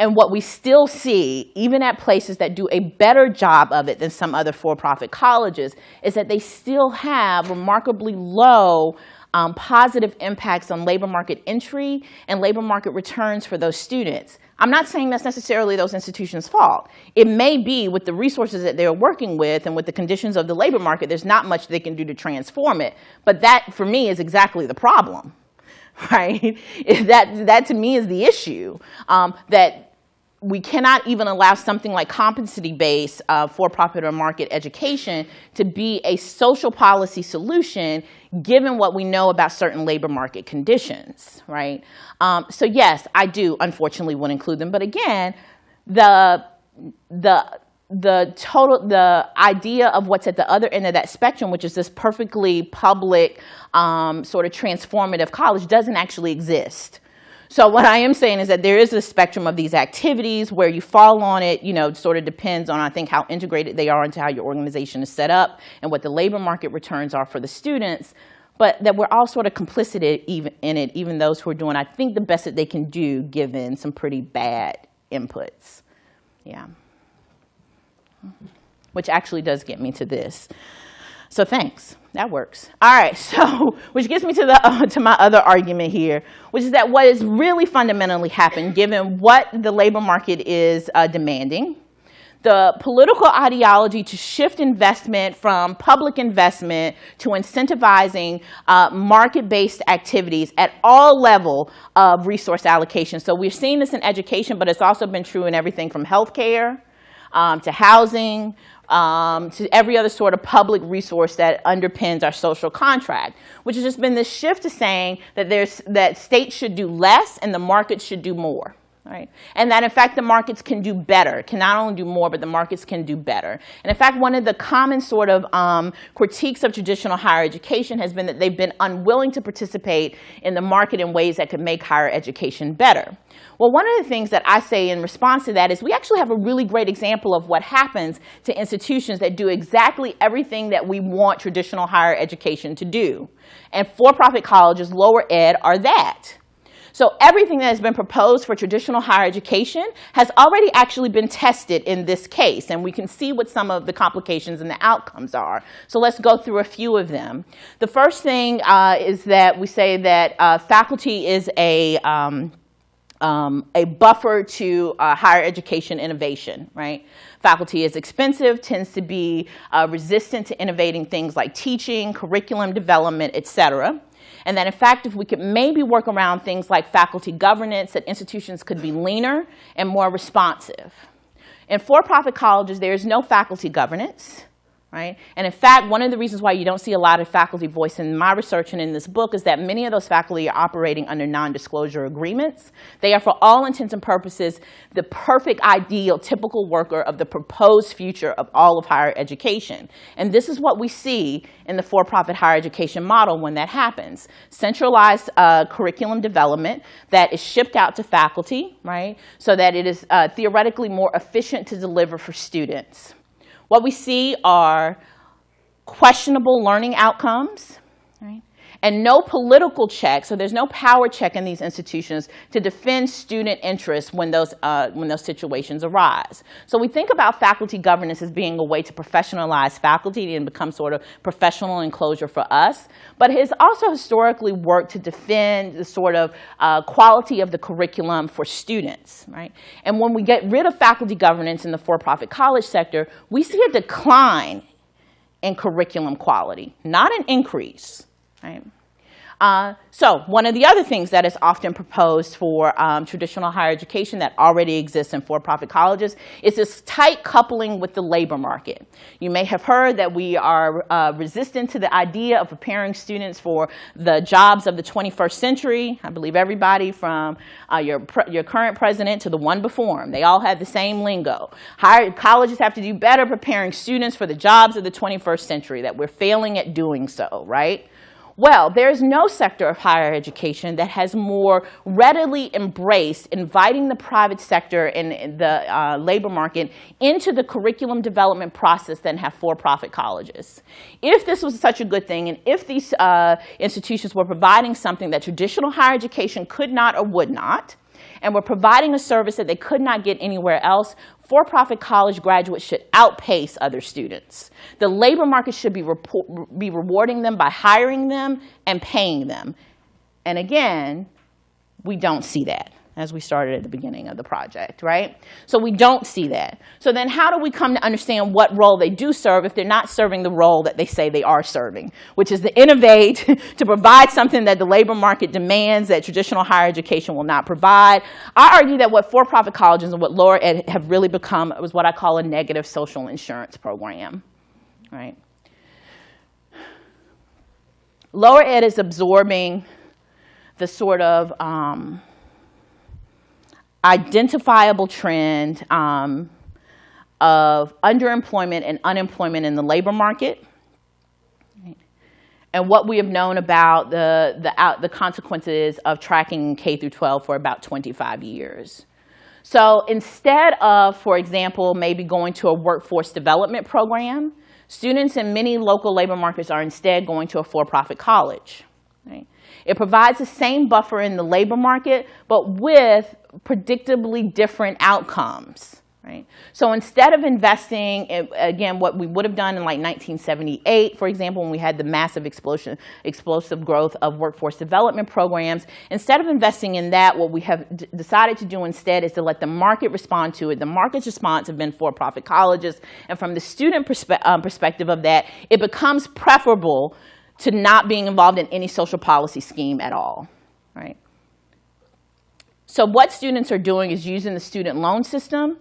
B: And what we still see, even at places that do a better job of it than some other for-profit colleges, is that they still have remarkably low um, positive impacts on labor market entry and labor market returns for those students. I'm not saying that's necessarily those institutions' fault. It may be with the resources that they're working with and with the conditions of the labor market, there's not much they can do to transform it. But that, for me, is exactly the problem right? that, that to me is the issue. Um, that we cannot even allow something like competency-based uh, for-profit or market education to be a social policy solution given what we know about certain labor market conditions, right? Um, so yes, I do unfortunately would include them, but again, the, the, the total, the idea of what's at the other end of that spectrum, which is this perfectly public, um, sort of transformative college, doesn't actually exist. So what I am saying is that there is a spectrum of these activities where you fall on it, you know, sort of depends on, I think, how integrated they are into how your organization is set up and what the labor market returns are for the students, but that we're all sort of complicit in it, even those who are doing, I think, the best that they can do given some pretty bad inputs. Yeah. Which actually does get me to this. So thanks. That works. All right. So, which gets me to the uh, to my other argument here, which is that what has really fundamentally happened, given what the labor market is uh, demanding, the political ideology to shift investment from public investment to incentivizing uh, market-based activities at all level of resource allocation. So we've seen this in education, but it's also been true in everything from healthcare um, to housing, um, to every other sort of public resource that underpins our social contract, which has just been this shift to saying that there's that states should do less and the market should do more. Right? And that in fact the markets can do better, can not only do more, but the markets can do better. And in fact, one of the common sort of um, critiques of traditional higher education has been that they've been unwilling to participate in the market in ways that could make higher education better. Well, one of the things that I say in response to that is we actually have a really great example of what happens to institutions that do exactly everything that we want traditional higher education to do. And for-profit colleges, lower ed, are that. So everything that has been proposed for traditional higher education has already actually been tested in this case, and we can see what some of the complications and the outcomes are. So let's go through a few of them. The first thing uh, is that we say that uh, faculty is a um, um, a buffer to uh, higher education innovation, right? Faculty is expensive, tends to be uh, resistant to innovating things like teaching, curriculum development, et cetera. And that in fact, if we could maybe work around things like faculty governance, that institutions could be leaner and more responsive. In for-profit colleges, there is no faculty governance right? And in fact, one of the reasons why you don't see a lot of faculty voice in my research and in this book is that many of those faculty are operating under non-disclosure agreements. They are, for all intents and purposes, the perfect, ideal, typical worker of the proposed future of all of higher education. And this is what we see in the for-profit higher education model when that happens. Centralized uh, curriculum development that is shipped out to faculty, right? So that it is uh, theoretically more efficient to deliver for students. What we see are questionable learning outcomes, right? And no political check, so there's no power check in these institutions to defend student interests when those, uh, when those situations arise. So we think about faculty governance as being a way to professionalize faculty and become sort of professional enclosure for us, but it has also historically worked to defend the sort of uh, quality of the curriculum for students, right? And when we get rid of faculty governance in the for-profit college sector, we see a decline in curriculum quality, not an increase. Right? Uh, so one of the other things that is often proposed for um, traditional higher education that already exists in for-profit colleges is this tight coupling with the labor market. You may have heard that we are uh, resistant to the idea of preparing students for the jobs of the 21st century. I believe everybody from uh, your, your current president to the one before him, they all have the same lingo. Higher, colleges have to do better preparing students for the jobs of the 21st century, that we're failing at doing so, right? Well, there is no sector of higher education that has more readily embraced inviting the private sector and the uh, labor market into the curriculum development process than have for-profit colleges. If this was such a good thing, and if these uh, institutions were providing something that traditional higher education could not or would not, and were providing a service that they could not get anywhere else, for-profit college graduates should outpace other students. The labor market should be, be rewarding them by hiring them and paying them. And again, we don't see that as we started at the beginning of the project, right? So we don't see that. So then how do we come to understand what role they do serve if they're not serving the role that they say they are serving, which is to innovate, to provide something that the labor market demands that traditional higher education will not provide. I argue that what for-profit colleges and what lower ed have really become was what I call a negative social insurance program, right? Lower ed is absorbing the sort of um, identifiable trend um, of underemployment and unemployment in the labor market. And what we have known about the, the, out, the consequences of tracking K through 12 for about 25 years. So instead of, for example, maybe going to a workforce development program, students in many local labor markets are instead going to a for-profit college. Right? It provides the same buffer in the labor market, but with predictably different outcomes. Right? So instead of investing, again, what we would have done in like 1978, for example, when we had the massive explosion, explosive growth of workforce development programs, instead of investing in that, what we have decided to do instead is to let the market respond to it. The market's response have been for-profit colleges, and from the student perspe um, perspective of that, it becomes preferable to not being involved in any social policy scheme at all, right? So what students are doing is using the student loan system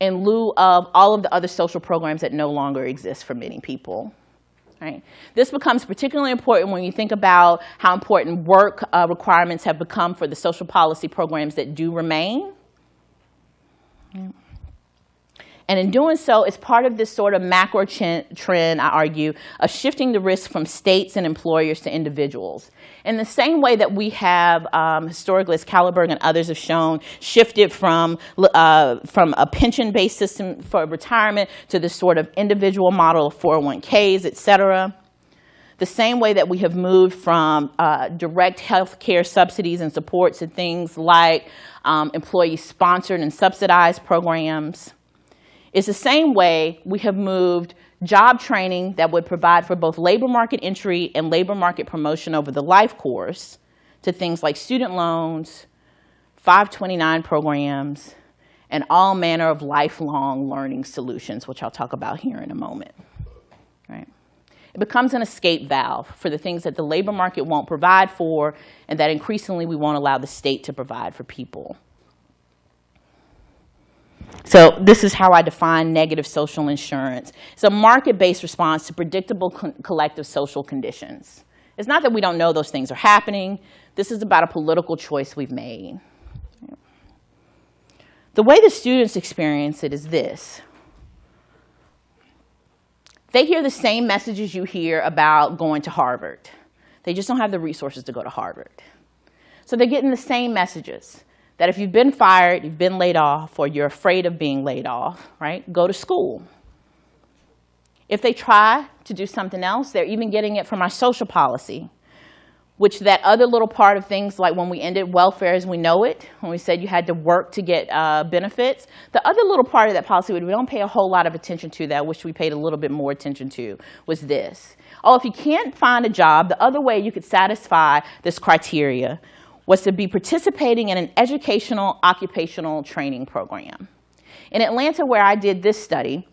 B: in lieu of all of the other social programs that no longer exist for many people. Right. This becomes particularly important when you think about how important work uh, requirements have become for the social policy programs that do remain. And in doing so, it's part of this sort of macro trend, I argue, of shifting the risk from states and employers to individuals. In the same way that we have um, historically, as and others have shown, shifted from, uh, from a pension-based system for retirement to this sort of individual model of 401ks, et cetera. The same way that we have moved from uh, direct health care subsidies and supports to things like um, employee-sponsored and subsidized programs. It's the same way we have moved job training that would provide for both labor market entry and labor market promotion over the life course to things like student loans, 529 programs, and all manner of lifelong learning solutions, which I'll talk about here in a moment. Right? It becomes an escape valve for the things that the labor market won't provide for and that increasingly we won't allow the state to provide for people. So this is how I define negative social insurance. It's a market-based response to predictable co- collective social conditions. It's not that we don't know those things are happening. This is about a political choice we've made. The way the students experience it is this. They hear the same messages you hear about going to Harvard. They just don't have the resources to go to Harvard. So they're getting the same messages that if you've been fired, you've been laid off, or you're afraid of being laid off, right, go to school. If they try to do something else, they're even getting it from our social policy, which that other little part of things like when we ended welfare as we know it, when we said you had to work to get uh, benefits, the other little part of that policy we don't pay a whole lot of attention to that which we paid a little bit more attention to was this. Oh, if you can't find a job, the other way you could satisfy this criteria was to be participating in an educational occupational training program. In Atlanta, where I did this study,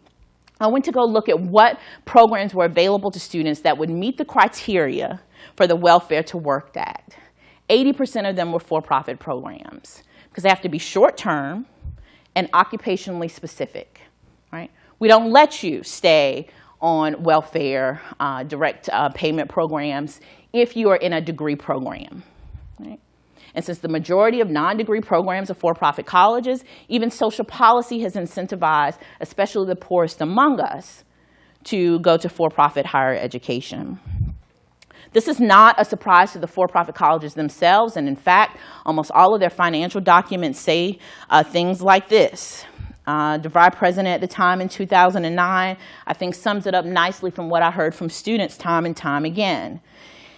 B: I went to go look at what programs were available to students that would meet the criteria for the Welfare to Work Act. 80% of them were for-profit programs because they have to be short-term and occupationally specific, right? We don't let you stay on welfare uh, direct uh, payment programs if you are in a degree program? And since the majority of non-degree programs are for-profit colleges, even social policy has incentivized, especially the poorest among us, to go to for-profit higher education. This is not a surprise to the for-profit colleges themselves, and in fact, almost all of their financial documents say uh, things like this. Uh, DeVry president at the time in 2009, I think sums it up nicely from what I heard from students time and time again.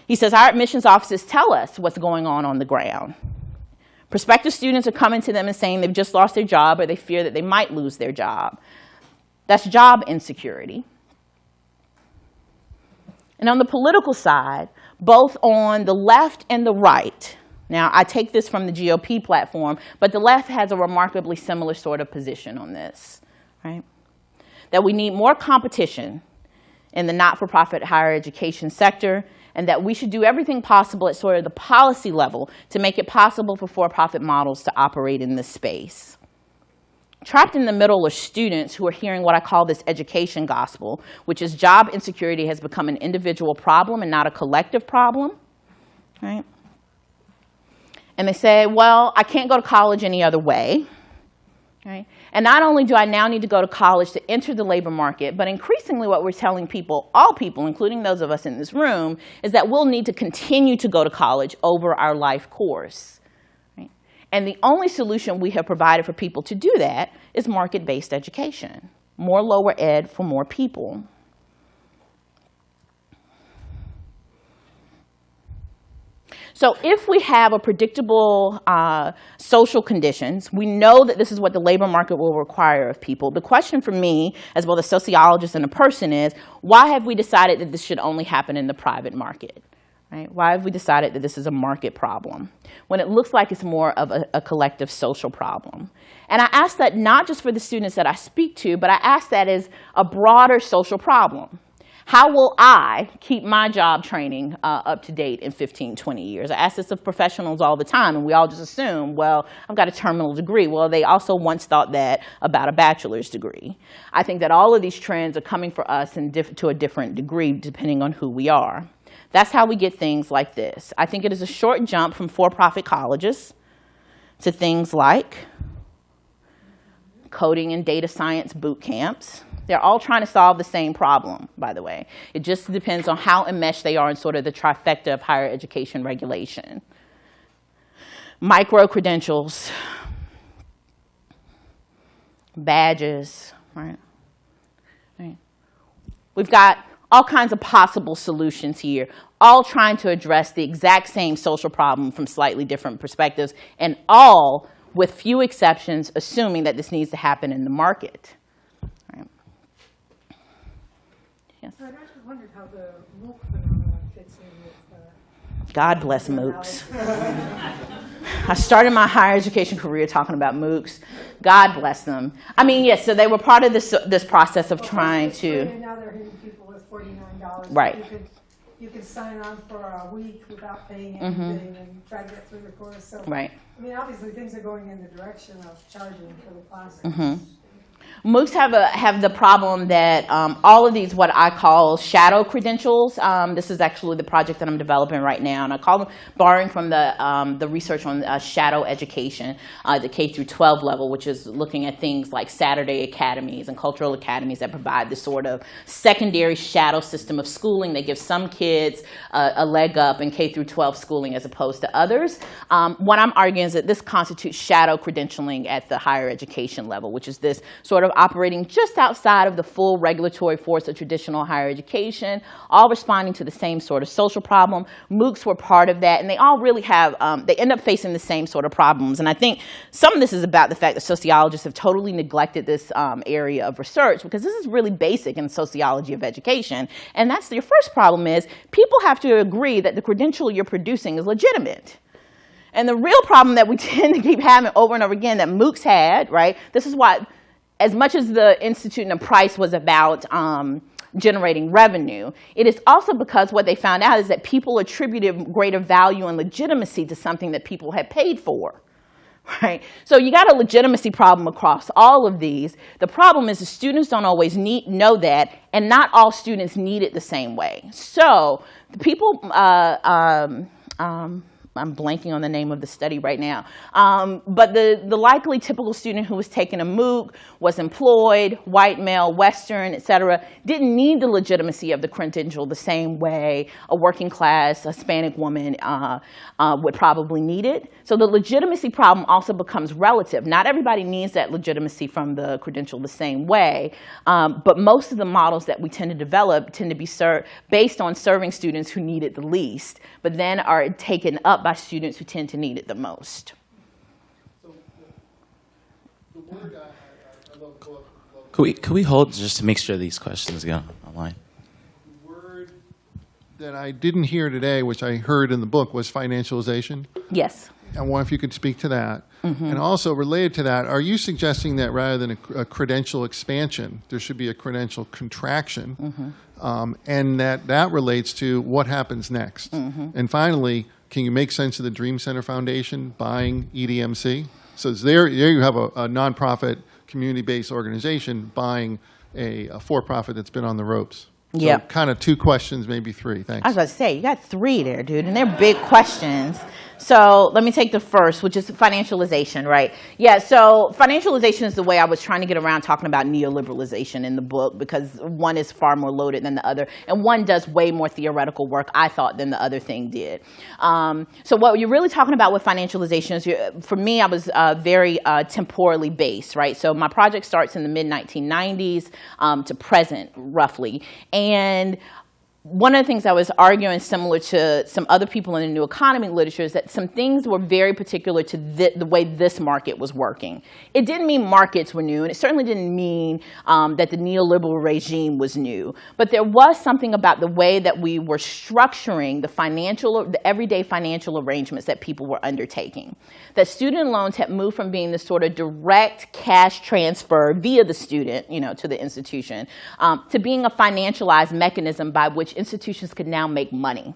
B: He says, our admissions offices tell us what's going on on the ground. Prospective students are coming to them and saying they've just lost their job or they fear that they might lose their job. That's job insecurity. And on the political side, both on the left and the right, now I take this from the GOP platform, but the left has a remarkably similar sort of position on this, right? That we need more competition in the not-for-profit higher education sector and that we should do everything possible at sort of the policy level to make it possible for for-profit models to operate in this space. Trapped in the middle are students who are hearing what I call this education gospel, which is job insecurity has become an individual problem and not a collective problem, right? And they say, well, I can't go to college any other way, right? And not only do I now need to go to college to enter the labor market, but increasingly what we're telling people, all people, including those of us in this room, is that we'll need to continue to go to college over our life course. And the only solution we have provided for people to do that is market-based education, more lower ed for more people. So if we have a predictable uh, social conditions, we know that this is what the labor market will require of people. The question for me, as both a sociologist and a person is, why have we decided that this should only happen in the private market? Right? Why have we decided that this is a market problem when it looks like it's more of a, a collective social problem? And I ask that not just for the students that I speak to, but I ask that as a broader social problem. How will I keep my job training uh, up to date in 15, 20 years? I ask this of professionals all the time, and we all just assume, well, I've got a terminal degree. Well, they also once thought that about a bachelor's degree. I think that all of these trends are coming for us in to a different degree depending on who we are. That's how we get things like this. I think it is a short jump from for-profit colleges to things like coding and data science boot camps, they're all trying to solve the same problem, by the way. It just depends on how enmeshed they are in sort of the trifecta of higher education regulation. Micro-credentials, badges, right? right? We've got all kinds of possible solutions here, all trying to address the exact same social problem from slightly different perspectives, and all, with few exceptions, assuming that this needs to happen in the market. Yes.
C: I'd actually wondered how the MOOC phenomenon fits in with. Uh,
B: God bless MOOCs. I started my higher education career talking about MOOCs. God bless them. I mean, yes, so they were part of this, this process of
C: Well,
B: trying to,
C: now they're hitting people with forty-nine dollars.
B: Right.
C: You can sign on for a week without paying
B: Mhm.
C: anything and try to get through the course, so.
B: right.
C: I mean, obviously, things are going in the direction of charging for the classes.
B: Mhm. MOOCs have a have the problem that um, all of these what I call shadow credentials. Um, this is actually the project that I'm developing right now, and I call them borrowing from the um, the research on uh, shadow education, uh, the K through 12 level, which is looking at things like Saturday academies and cultural academies that provide this sort of secondary shadow system of schooling that gives some kids uh, a leg up in K through 12 schooling as opposed to others. Um, what I'm arguing is that this constitutes shadow credentialing at the higher education level, which is this sort of operating just outside of the full regulatory force of traditional higher education, all responding to the same sort of social problem. MOOCs were part of that, and they all really have, um, they end up facing the same sort of problems. And I think some of this is about the fact that sociologists have totally neglected this um, area of research because this is really basic in sociology of education. And that's your first problem is people have to agree that the credential you're producing is legitimate. And the real problem that we tend to keep having over and over again that MOOCs had, right? This is why, as much as the Institute and the price was about um, generating revenue, it is also because what they found out is that people attributed greater value and legitimacy to something that people had paid for. Right? So you got a legitimacy problem across all of these. The problem is the students don't always need, know that, and not all students need it the same way. So the people, uh, um, um, I'm blanking on the name of the study right now. Um, but the, the likely typical student who was taking a MOOC was employed, white male, Western, et cetera, didn't need the legitimacy of the credential the same way a working class Hispanic woman uh, uh, would probably need it. So the legitimacy problem also becomes relative. Not everybody needs that legitimacy from the credential the same way, um, but most of the models that we tend to develop tend to be based on serving students who need it the least, but then are taken up by students who tend to need it the most.
A: Could we, could we hold just to make sure these questions go online?
G: The word that I didn't hear today, which I heard in the book, was financialization.
B: Yes.
G: I wonder if you could speak to that.
B: Mm-hmm.
G: And also related to that, are you suggesting that rather than a, a credential expansion, there should be a credential contraction?
B: Mm-hmm.
G: Um, and that that relates to what happens next.
B: Mm-hmm.
G: And finally, can you make sense of the Dream Center Foundation buying EDMC? So there, there you have a, a nonprofit, community-based organization buying a, a for-profit that's been on the ropes. So
B: Yep.
G: Kind of two questions, maybe three. Thanks.
B: I was about to say, you got three there, dude, and they're big questions. So let me take the first, which is financialization, right? Yeah, so financialization is the way I was trying to get around talking about neoliberalization in the book because one is far more loaded than the other, and one does way more theoretical work, I thought, than the other thing did. Um, so what you're really talking about with financialization is, for me, I was uh, very uh, temporally based, right? So my project starts in the mid 1990s um, to present, roughly, and one of the things I was arguing, similar to some other people in the new economy literature, is that some things were very particular to thi- the way this market was working. It didn't mean markets were new, and it certainly didn't mean um, that the neoliberal regime was new. But there was something about the way that we were structuring the financial, the everyday financial arrangements that people were undertaking. That student loans had moved from being this sort of direct cash transfer via the student, you know, to the institution, um, to being a financialized mechanism by which institutions could now make money.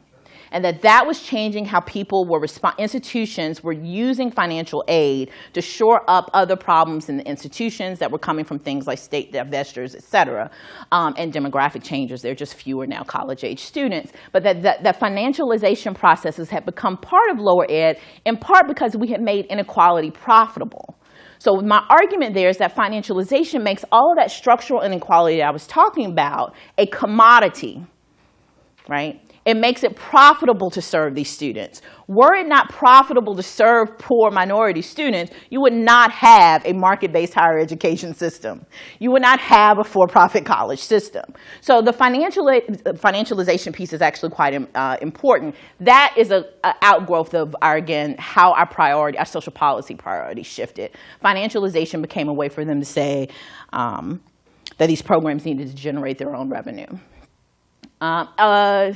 B: And that that was changing how people were respond, institutions were using financial aid to shore up other problems in the institutions that were coming from things like state divestors, et cetera, um, and demographic changes. There are just fewer now college age students. But that, that, that financialization processes had become part of lower ed, in part because we had made inequality profitable. So my argument there is that financialization makes all of that structural inequality that I was talking about a commodity, right? It makes it profitable to serve these students. Were it not profitable to serve poor minority students, you would not have a market-based higher education system. You would not have a for-profit college system. So the financial, financialization piece is actually quite uh, important. That is a, a outgrowth of our, again, how our priority, our social policy priorities shifted. Financialization became a way for them to say um, that these programs needed to generate their own revenue. Um, uh,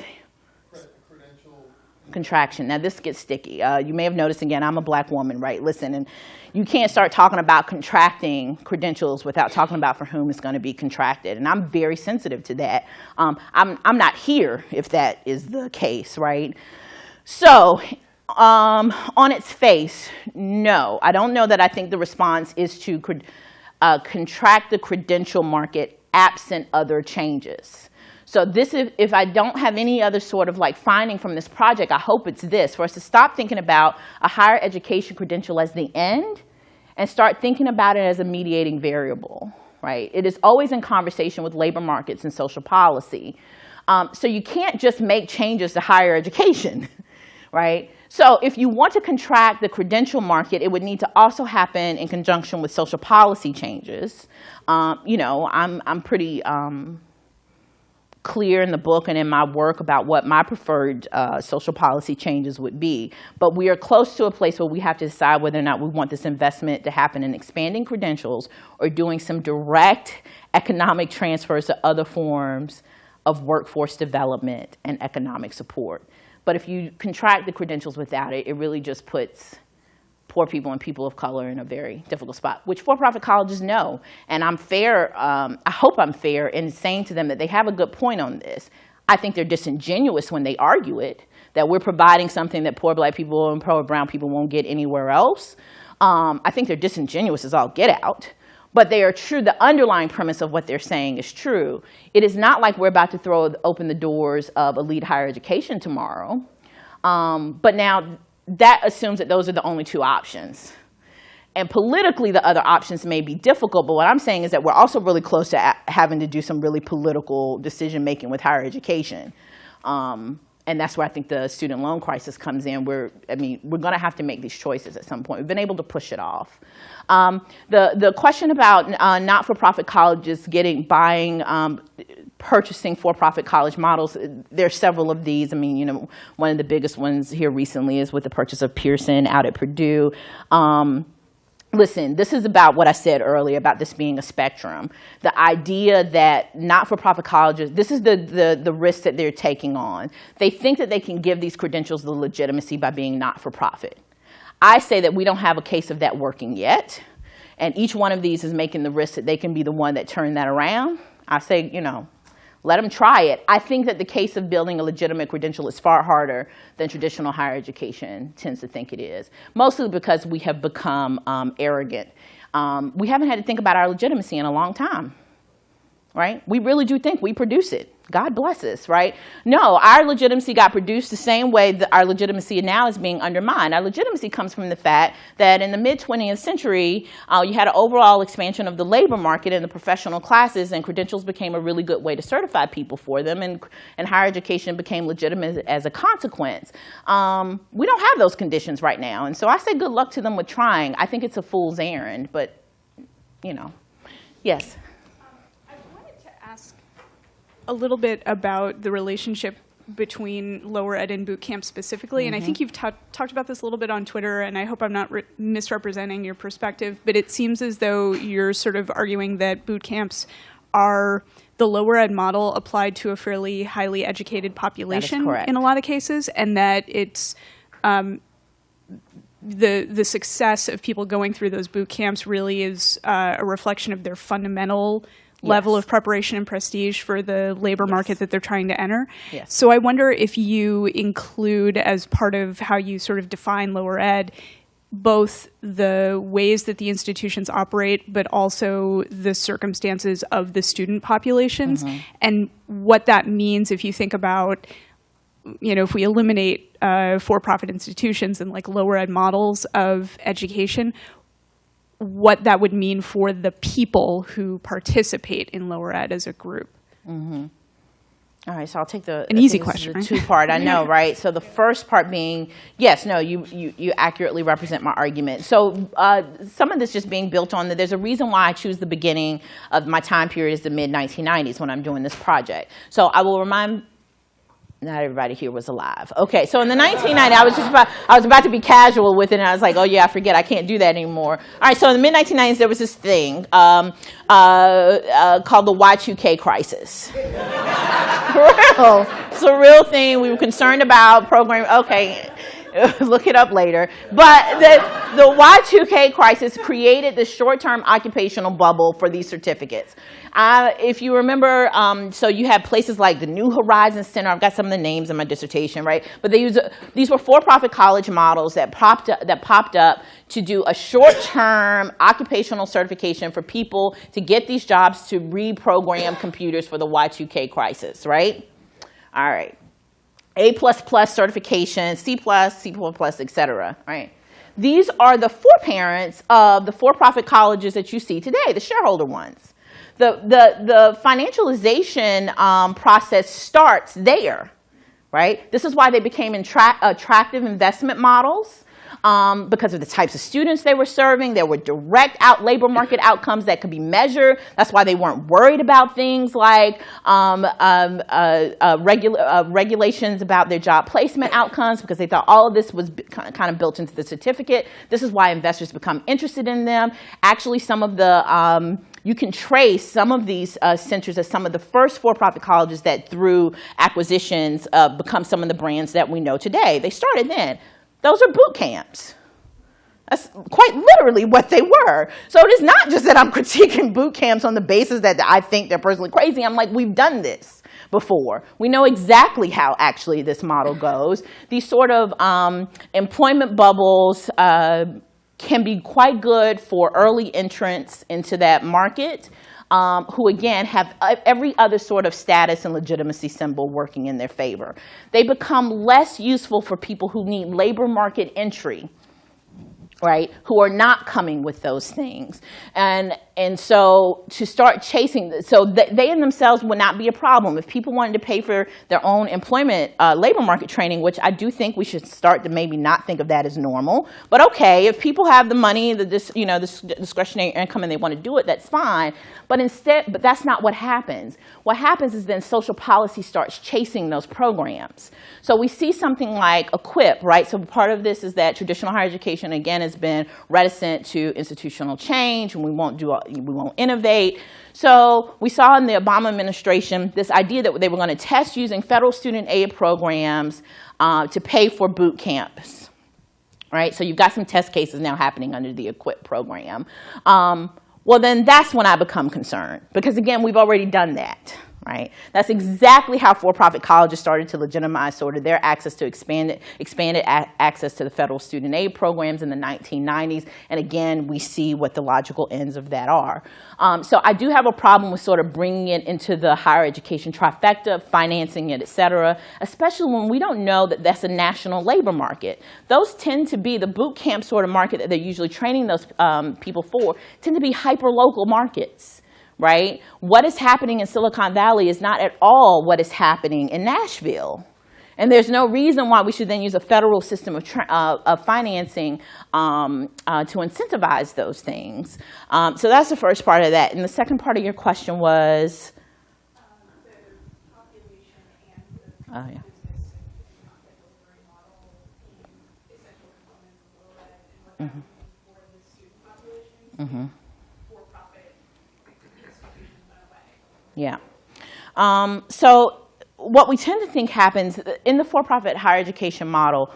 B: contraction. Now this gets sticky. Uh, you may have noticed again, I'm a black woman, right? Listen, and you can't start talking about contracting credentials without talking about for whom it's going to be contracted. And I'm very sensitive to that. Um, I'm, I'm not here if that is the case, right? So um, on its face, no. I don't know that I think the response is to uh, contract the credential market absent other changes. So this is, if I don't have any other sort of like finding from this project, I hope it's this, for us to stop thinking about a higher education credential as the end and start thinking about it as a mediating variable, right? It is always in conversation with labor markets and social policy. Um, so you can't just make changes to higher education, right? So if you want to contract the credential market, it would need to also happen in conjunction with social policy changes. Um, you know, I'm, I'm pretty um, clear in the book and in my work about what my preferred uh, social policy changes would be. But we are close to a place where we have to decide whether or not we want this investment to happen in expanding credentials or doing some direct economic transfers to other forms of workforce development and economic support. But if you contract the credentials without it, it really just puts poor people and people of color in a very difficult spot, which for-profit colleges know. And I'm fair, um, I hope I'm fair in saying to them that they have a good point on this. I think they're disingenuous when they argue it, that we're providing something that poor black people and poor brown people won't get anywhere else. Um, I think they're disingenuous as all get out. But they are true, the underlying premise of what they're saying is true. It is not like we're about to throw open the doors of elite higher education tomorrow. Um, but now that assumes that those are the only two options. And politically, the other options may be difficult, but what I'm saying is that we're also really close to having to do some really political decision making with higher education. Um, and that's where I think the student loan crisis comes in. We're, I mean, we're going to have to make these choices at some point. We've been able to push it off. Um, the the question about uh, not-for-profit colleges getting buying. Um, purchasing for-profit college models. There are several of these. I mean, you know, one of the biggest ones here recently is with the purchase of Pearson out at Purdue. Um, listen, this is about what I said earlier about this being a spectrum. The idea that not-for-profit colleges, this is the, the, the risk that they're taking on. They think that they can give these credentials the legitimacy by being not-for-profit. I say that we don't have a case of that working yet. And each one of these is making the risk that they can be the one that turn that around. I say, you know, let them try it. I think that the case of building a legitimate credential is far harder than traditional higher education tends to think it is, mostly because we have become um, arrogant. Um, we haven't had to think about our legitimacy in a long time, right? We really do think we produce it. God bless us, right? No, our legitimacy got produced the same way that our legitimacy now is being undermined. Our legitimacy comes from the fact that in the mid 20th century, uh, you had an overall expansion of the labor market and the professional classes, and credentials became a really good way to certify people for them, and, and higher education became legitimate as a consequence. Um, we don't have those conditions right now, and so I say good luck to them with trying. I think it's a fool's errand, but, you know, yes.
H: A little bit about the relationship between lower ed and boot camp specifically. Mm -hmm. And I think you've talked about this a little bit on Twitter, and I hope I'm not misrepresenting your perspective, but it seems as though you're sort of arguing that boot camps are the lower ed model applied to a fairly highly educated population in a lot of cases, and that it's um, the the success of people going through those boot camps really is uh, a reflection of their fundamental level of preparation and prestige for the labor market that they're trying to enter. Yes. So I wonder if you include as part of how you sort of define lower ed both the ways that the institutions operate, but also the circumstances of the student populations mm -hmm. and what that means if you think about you know, if we eliminate uh, for-profit institutions and like lower ed models of education, what that would mean for the people who participate in lower ed as a group.
B: Mm -hmm. All right, so I'll take the
H: an easy question.
B: The two part, I know, right? So the first part being, yes, no, you you, you accurately represent my argument. So uh, some of this just being built on that. There's a reason why I choose the beginning of my time period is the mid 1990s when I'm doing this project. So I will remind not everybody here was alive. Okay, so in the 1990s, I was just about, I was about to be casual with it, and I was like, oh yeah, I forget, I can't do that anymore. All right, so in the mid 1990s, there was this thing um, uh, uh, called the Y2K crisis. Real, it's a real thing. We were concerned about program. Okay, look it up later. But the, the Y2K crisis created the short-term occupational bubble for these certificates. Uh, if you remember, um, so you have places like the New Horizons Center. I've got some of the names in my dissertation, right? But they use, these were for-profit college models that popped up, that popped up to do a short-term occupational certification for people to get these jobs to reprogram computers for the Y2K crisis, right? All right. A++ certification, C++, C++, et cetera, right? These are the for-parents of the for-profit colleges that you see today, the shareholder ones. The, the, the financialization um, process starts there, right? This is why they became attractive investment models um, because of the types of students they were serving. There were direct out labor market outcomes that could be measured. That's why they weren't worried about things like um, um, uh, uh, uh, regulations about their job placement outcomes because they thought all of this was kind of built into the certificate. This is why investors become interested in them. Actually, some of the um, you can trace some of these uh, centers as some of the first for-profit colleges that through acquisitions uh, become some of the brands that we know today. They started then. Those are boot camps. That's quite literally what they were. So it is not just that I'm critiquing boot camps on the basis that I think they're personally crazy. I'm like, we've done this before. We know exactly how actually this model goes. These sort of um, employment bubbles uh, can be quite good for early entrants into that market um, who again have every other sort of status and legitimacy symbol working in their favor. They become less useful for people who need labor market entry right, who are not coming with those things. And, and so to start chasing, so they in themselves would not be a problem. If people wanted to pay for their own employment, uh, labor market training, which I do think we should start to maybe not think of that as normal. But okay, if people have the money, the, this, you know, the discretionary income and they want to do it, that's fine. But instead, but that's not what happens. What happens is then social policy starts chasing those programs. So we see something like EQUIP, right? So part of this is that traditional higher education, again, has been reticent to institutional change and we won't, do, we won't innovate. So we saw in the Obama administration this idea that they were going to test using federal student aid programs uh, to pay for boot camps. Right? So you've got some test cases now happening under the EQUIP program. Um, well, then that's when I become concerned because, again, we've already done that right? That's exactly how for-profit colleges started to legitimize sort of their access to expanded, expanded access to the federal student aid programs in the 1990s. And again, we see what the logical ends of that are. Um, so I do have a problem with sort of bringing it into the higher education trifecta, financing it, et cetera, especially when we don't know that that's a national labor market. Those tend to be the boot camp sort of market that they're usually training those um, people for, tend to be hyper-local markets right? What is happening in Silicon Valley is not at all what is happening in Nashville. And there's no reason why we should then use a federal system of, uh, of financing um, uh, to incentivize those things. Um, so that's the first part of that. And the second part of your question was? oh, yeah. Mm-hmm. Mm-hmm. Yeah. Um, so what we tend to think happens in the for-profit higher education model,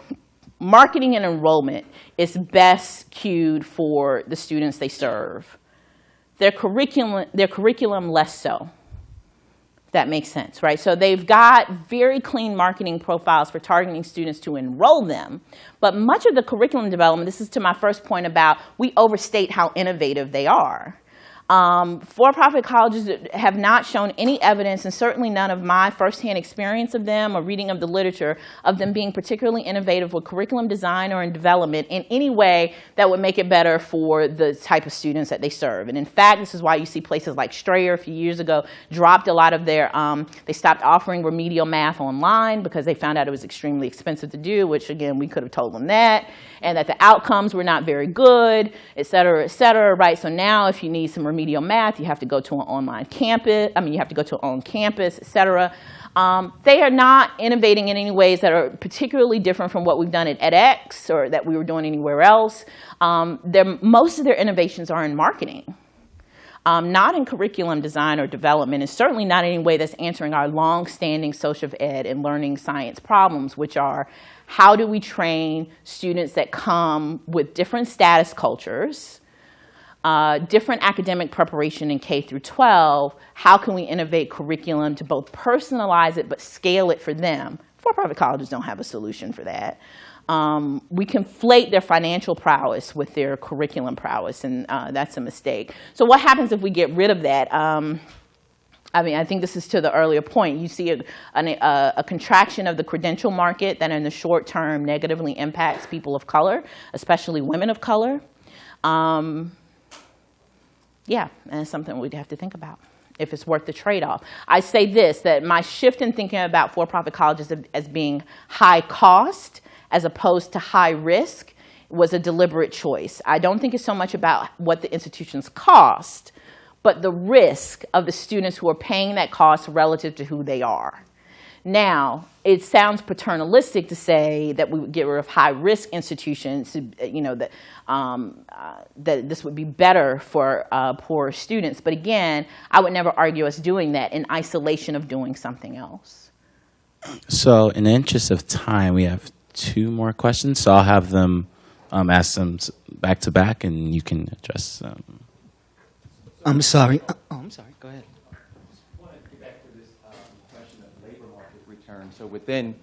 B: marketing and enrollment is best cued for the students they serve. Their curriculum, their curriculum less so. that makes sense, right? So they've got very clean marketing profiles for targeting students to enroll them. But much of the curriculum development, this is to my first point about we overstate how innovative they are. Um, For-profit colleges have not shown any evidence, and certainly none of my firsthand experience of them or reading of the literature, of them being particularly innovative with curriculum design or in development in any way that would make it better for the type of students that they serve. And in fact, this is why you see places like Strayer a few years ago dropped a lot of their, um, they stopped offering remedial math online because they found out it was extremely expensive to do, which again, we could have told them that, and that the outcomes were not very good, et cetera, et cetera, right? So now if you need some remedial remedial math, you have to go to an online campus, I mean, you have to go to an on campus, et cetera. Um, they are not innovating in any ways that are particularly different from what we've done at edX or that we were doing anywhere else. Um, most of their innovations are in marketing um, not in curriculum design or development, and certainly not in any way that's answering our long-standing social ed and learning science problems, which are how do we train students that come with different status cultures, uh, different academic preparation in K through 12, how can we innovate curriculum to both personalize it but scale it for them? For-profit colleges don't have a solution for that. Um, we conflate their financial prowess with their curriculum prowess, and uh, that's a mistake. So what happens if we get rid of that? Um, I mean, I think this is to the earlier point. You see a, a, a contraction of the credential market that in the short term negatively impacts people of color, especially women of color. Um, yeah, and it's something we'd have to think about if it's worth the trade-off. I say this, that my shift in thinking about for-profit colleges as- as being high cost as opposed to high risk was a deliberate choice. I don't think it's so much about what the institutions cost, but the risk of the students who are paying that cost relative to who they are. Now, it sounds paternalistic to say that we would get rid of high-risk institutions, you know, that, um, uh, that this would be better for uh, poor students. But again, I would never argue us doing that in isolation of doing something else.
A: So, in the interest of time, we have two more questions. So I'll have them um, ask them back to back, and you can address them.
I: I'm sorry. Uh, Oh, I'm sorry. Go ahead.
E: want to get back to this um, question of labor market return. So within,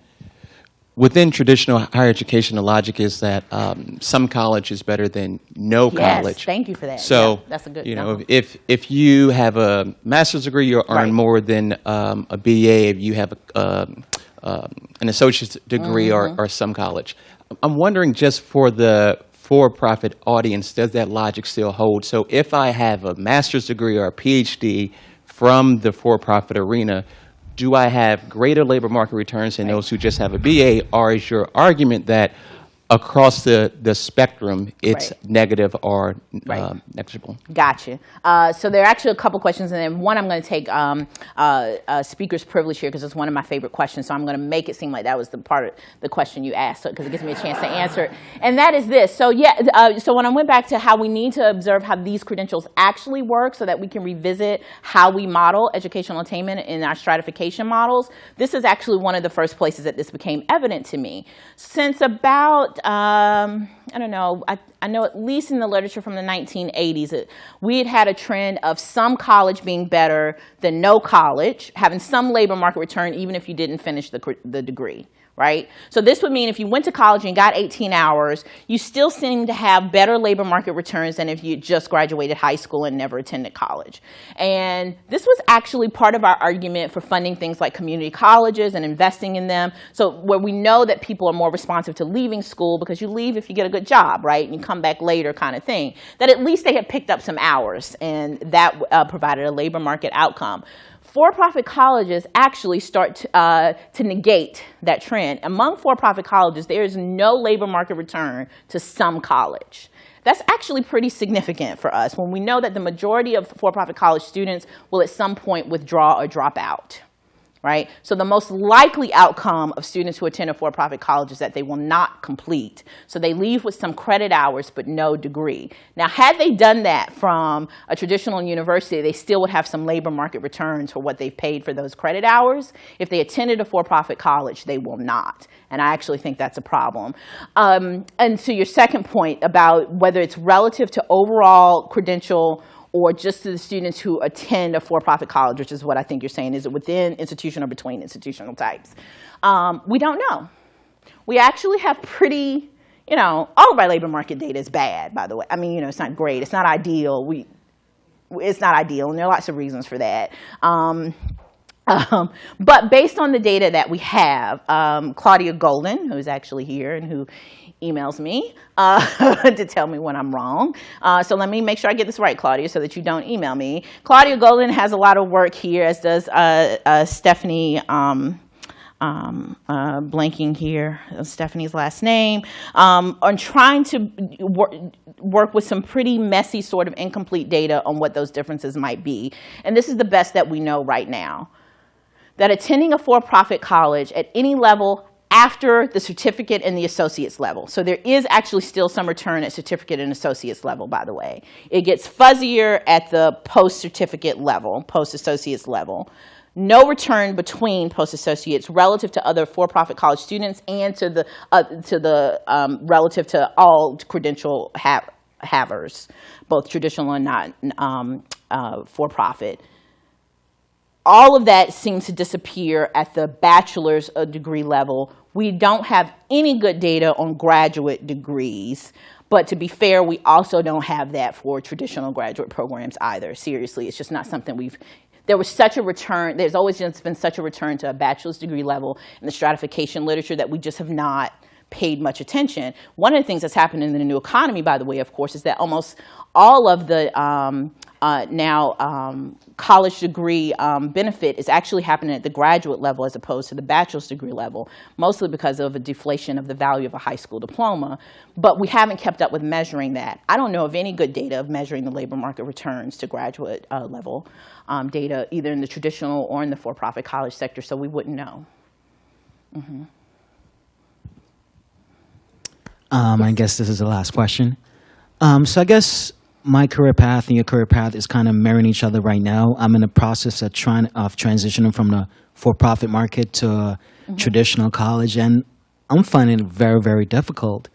E: within traditional higher education, the logic is that um, some college is better than no
B: Yes,
E: college.
B: thank you for that.
E: So,
B: Yeah, that's a good-
E: you know, if, if you have a master's degree, you earn
B: Right.
E: more than um, a BA. If you have a, um, um, an associate's degree or,
B: Mm-hmm.
E: or some college. I'm wondering just for the for-profit audience, does that logic still hold? So if I have a master's degree or a PhD from the for-profit arena, do I have greater labor market returns than those who just have a BA? Or is your argument that across the, the spectrum, it's
B: Right.
E: negative or
B: Right.
E: um, negligible?
B: Gotcha. Uh, so there are actually a couple questions, and then one I'm going to take um, uh, uh, speaker's privilege here because it's one of my favorite questions. So I'm going to make it seem like that was the part of the question you asked, because it gives me a chance to answer it. And that is this. So yeah. Uh, so when I went back to how we need to observe how these credentials actually work, so that we can revisit how we model educational attainment in our stratification models, this is actually one of the first places that this became evident to me. Since about um, I don't know, I, I know at least in the literature from the 1980s, it, we had had a trend of some college being better than no college, having some labor market return even if you didn't finish the, the degree, right? So this would mean if you went to college and got 18 hours, you still seem to have better labor market returns than if you just graduated high school and never attended college. And this was actually part of our argument for funding things like community colleges and investing in them. So where we know that people are more responsive to leaving school because you leave if you get a good job, right? And you come back later kind of thing. That at least they had picked up some hours and that uh, provided a labor market outcome. For-profit colleges actually start to, uh, to negate that trend. Among for-profit colleges, there is no labor market return to some college. That's actually pretty significant for us when we know that the majority of for-profit college students will at some point withdraw or drop out right? So the most likely outcome of students who attend a for-profit college is that they will not complete. So they leave with some credit hours but no degree. Now, had they done that from a traditional university, they still would have some labor market returns for what they've paid for those credit hours. If they attended a for-profit college, they will not. And I actually think that's a problem. Um, and to your second point about whether it's relative to overall credential or just to the students who attend a for-profit college, which is what I think you're saying, is it within institution or between institutional types? Um, we don't know. We actually have pretty, you know, all of our labor market data is bad, by the way. I mean, you know, it's not great. It's not ideal. We, it's not ideal, and there are lots of reasons for that. Um, um, but based on the data that we have, um, Claudia Goldin, who's actually here and who emails me uh, to tell me when I'm wrong. Uh, so let me make sure I get this right, Claudia, so that you don't email me. Claudia Goldin has a lot of work here, as does uh, uh, Stephanie. Um, um, uh, blanking here, uh, Stephanie's last name, um, on trying to work, work with some pretty messy, sort of incomplete data on what those differences might be. And this is the best that we know right now. That attending a for-profit college at any level after the certificate and the associate's level. So there is actually still some return at certificate and associate's level, by the way. It gets fuzzier at the post-certificate level, post-associate's level no return between post-associates relative to other for-profit college students and to the, uh, to the um, relative to all credential ha havers, both traditional and not um, uh, for-profit. All of that seems to disappear at the bachelor's uh, degree level. We don't have any good data on graduate degrees. But to be fair, we also don't have that for traditional graduate programs either. Seriously, it's just not something we've there was such a return, there's always just been such a return to a bachelor's degree level in the stratification literature that we just have not paid much attention. One of the things that's happened in the new economy, by the way, of course, is that almost all of the um, uh, now um, college degree um, benefit is actually happening at the graduate level as opposed to the bachelor's degree level, mostly because of a deflation of the value of a high school diploma. But we haven't kept up with measuring that. I don't know of any good data of measuring the labor market returns to graduate uh, level um, data, either in the traditional or in the for-profit college sector, so we wouldn't know. Mm-hmm.
I: Um, I guess this is the last question. Um, so I guess my career path and your career path is kind of mirroring each other right now. I'm in the process of trying of transitioning from the for-profit market to a traditional college, and I'm finding it very, very difficult.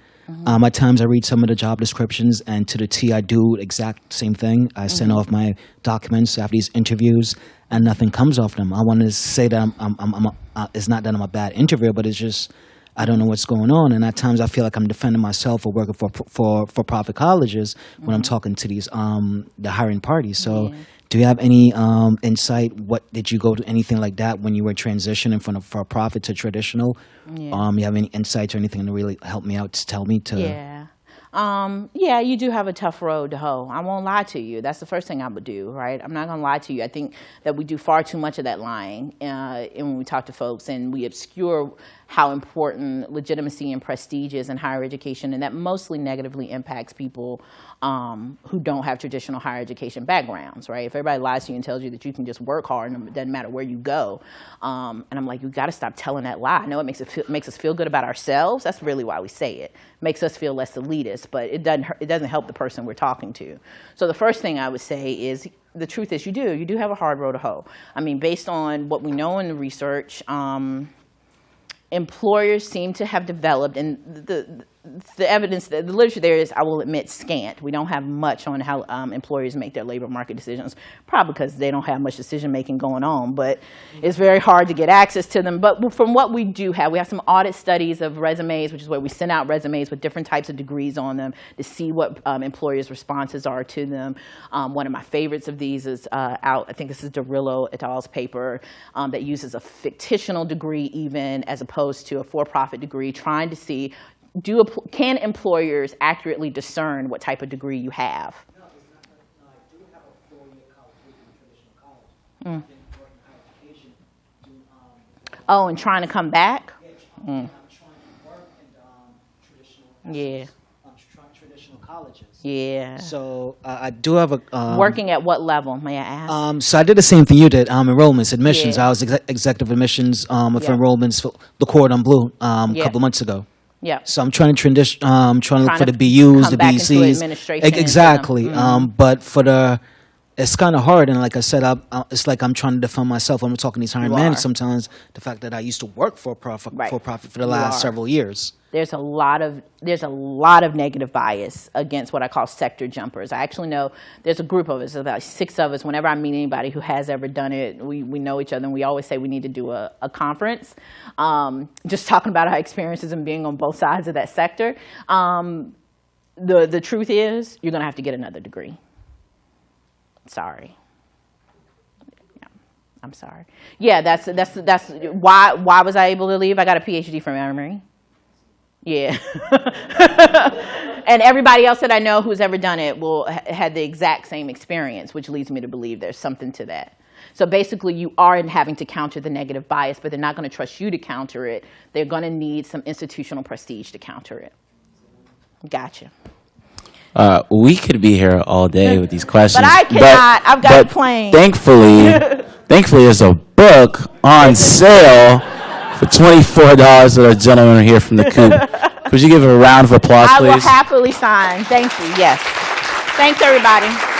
I: Um, at times, I read some of the job descriptions, and to the T, I do exact same thing. I send off my documents after these interviews, and nothing comes off them. I want to say that I'm, I'm, I'm, I'm a, uh, it's not that I'm a bad interviewer, but it's just I don't know what's going on, and at times I feel like I'm defending myself or working for for for profit colleges when I'm talking to these um the hiring parties. So, do you have any um insight? What did you go to anything like that when you were transitioning from a for profit to traditional? Um, you have any insights or anything to really help me out to tell me to?
B: Yeah. Um, yeah, you do have a tough road to hoe. I won't lie to you. That's the first thing I would do, right? I'm not going to lie to you. I think that we do far too much of that lying uh, and when we talk to folks and we obscure how important legitimacy and prestige is in higher education, and that mostly negatively impacts people um, who don't have traditional higher education backgrounds, right? If everybody lies to you and tells you that you can just work hard and it doesn't matter where you go, um, and I'm like, you got to stop telling that lie. I know it makes it feel, makes us feel good about ourselves. That's really why we say it. Makes us feel less elitist, but it doesn't it doesn't help the person we're talking to. So the first thing I would say is the truth is you do you do have a hard road to hoe. I mean, based on what we know in the research. Um, employers seem to have developed, and the, the evidence, that the literature there is, I will admit, scant. We don't have much on how um, employers make their labor market decisions, probably because they don't have much decision making going on, but it's very hard to get access to them. But from what we do have, we have some audit studies of resumes, which is where we send out resumes with different types of degrees on them to see what um, employers' responses are to them. Um, one of my favorites of these is uh, out, I think this is Darolia et al.'s paper um, that uses a fictional degree even as opposed to a for-profit degree, trying to see do, can employers accurately discern what type of degree you have? Mm. Oh, and trying to come back? Mm. Yeah.
I: Traditional colleges.
B: Yeah.
I: So uh, I do have a um,
B: Working at what level, may I ask?
I: Um, so I did the same thing you did. Um, enrollments, admissions.
B: Yeah.
I: I was exe- executive admissions um, with
B: Yeah.
I: enrollments for the Cordon Bleu um, a
B: Yeah.
I: couple months ago.
B: Yeah.
I: So I'm trying to transition. Um, trying to look
B: Trying
I: for
B: to
I: the BUs,
B: come
I: the
B: back into
I: BCs.
B: administration
I: exactly. Um, but for the, it's kind of hard. And like I said, I, I, it's like I'm trying to defend myself. I'm talking to these hiring
B: You
I: managers
B: are.
I: sometimes. The fact that I used to work for profit
B: Right.
I: for profit for the
B: You
I: last
B: are.
I: several years.
B: There's a lot of there's a lot of negative bias against what I call sector jumpers. I actually know there's a group of us, about six of us. Whenever I meet anybody who has ever done it, we, we know each other, and we always say we need to do a, a conference, um, just talking about our experiences and being on both sides of that sector. Um, the the truth is, you're going to have to get another degree. Sorry. I'm sorry. Yeah, that's that's that's why why was I able to leave? I got a PhD from Emory. Yeah. and everybody else that I know who's ever done it will ha- had the exact same experience, which leads me to believe there's something to that. So basically, you are having to counter the negative bias, but they're not going to trust you to counter it. They're going to need some institutional prestige to counter it. Gotcha.
A: Uh, we could be here all day with these questions.
B: But I cannot. I've got
A: but
B: a plane.
A: Thankfully, thankfully, there's a book on sale for twenty-four dollars that our gentleman here from the Coop. Could you give a round of applause, please?
B: I will happily sign. Thank you. Yes. Thanks, everybody.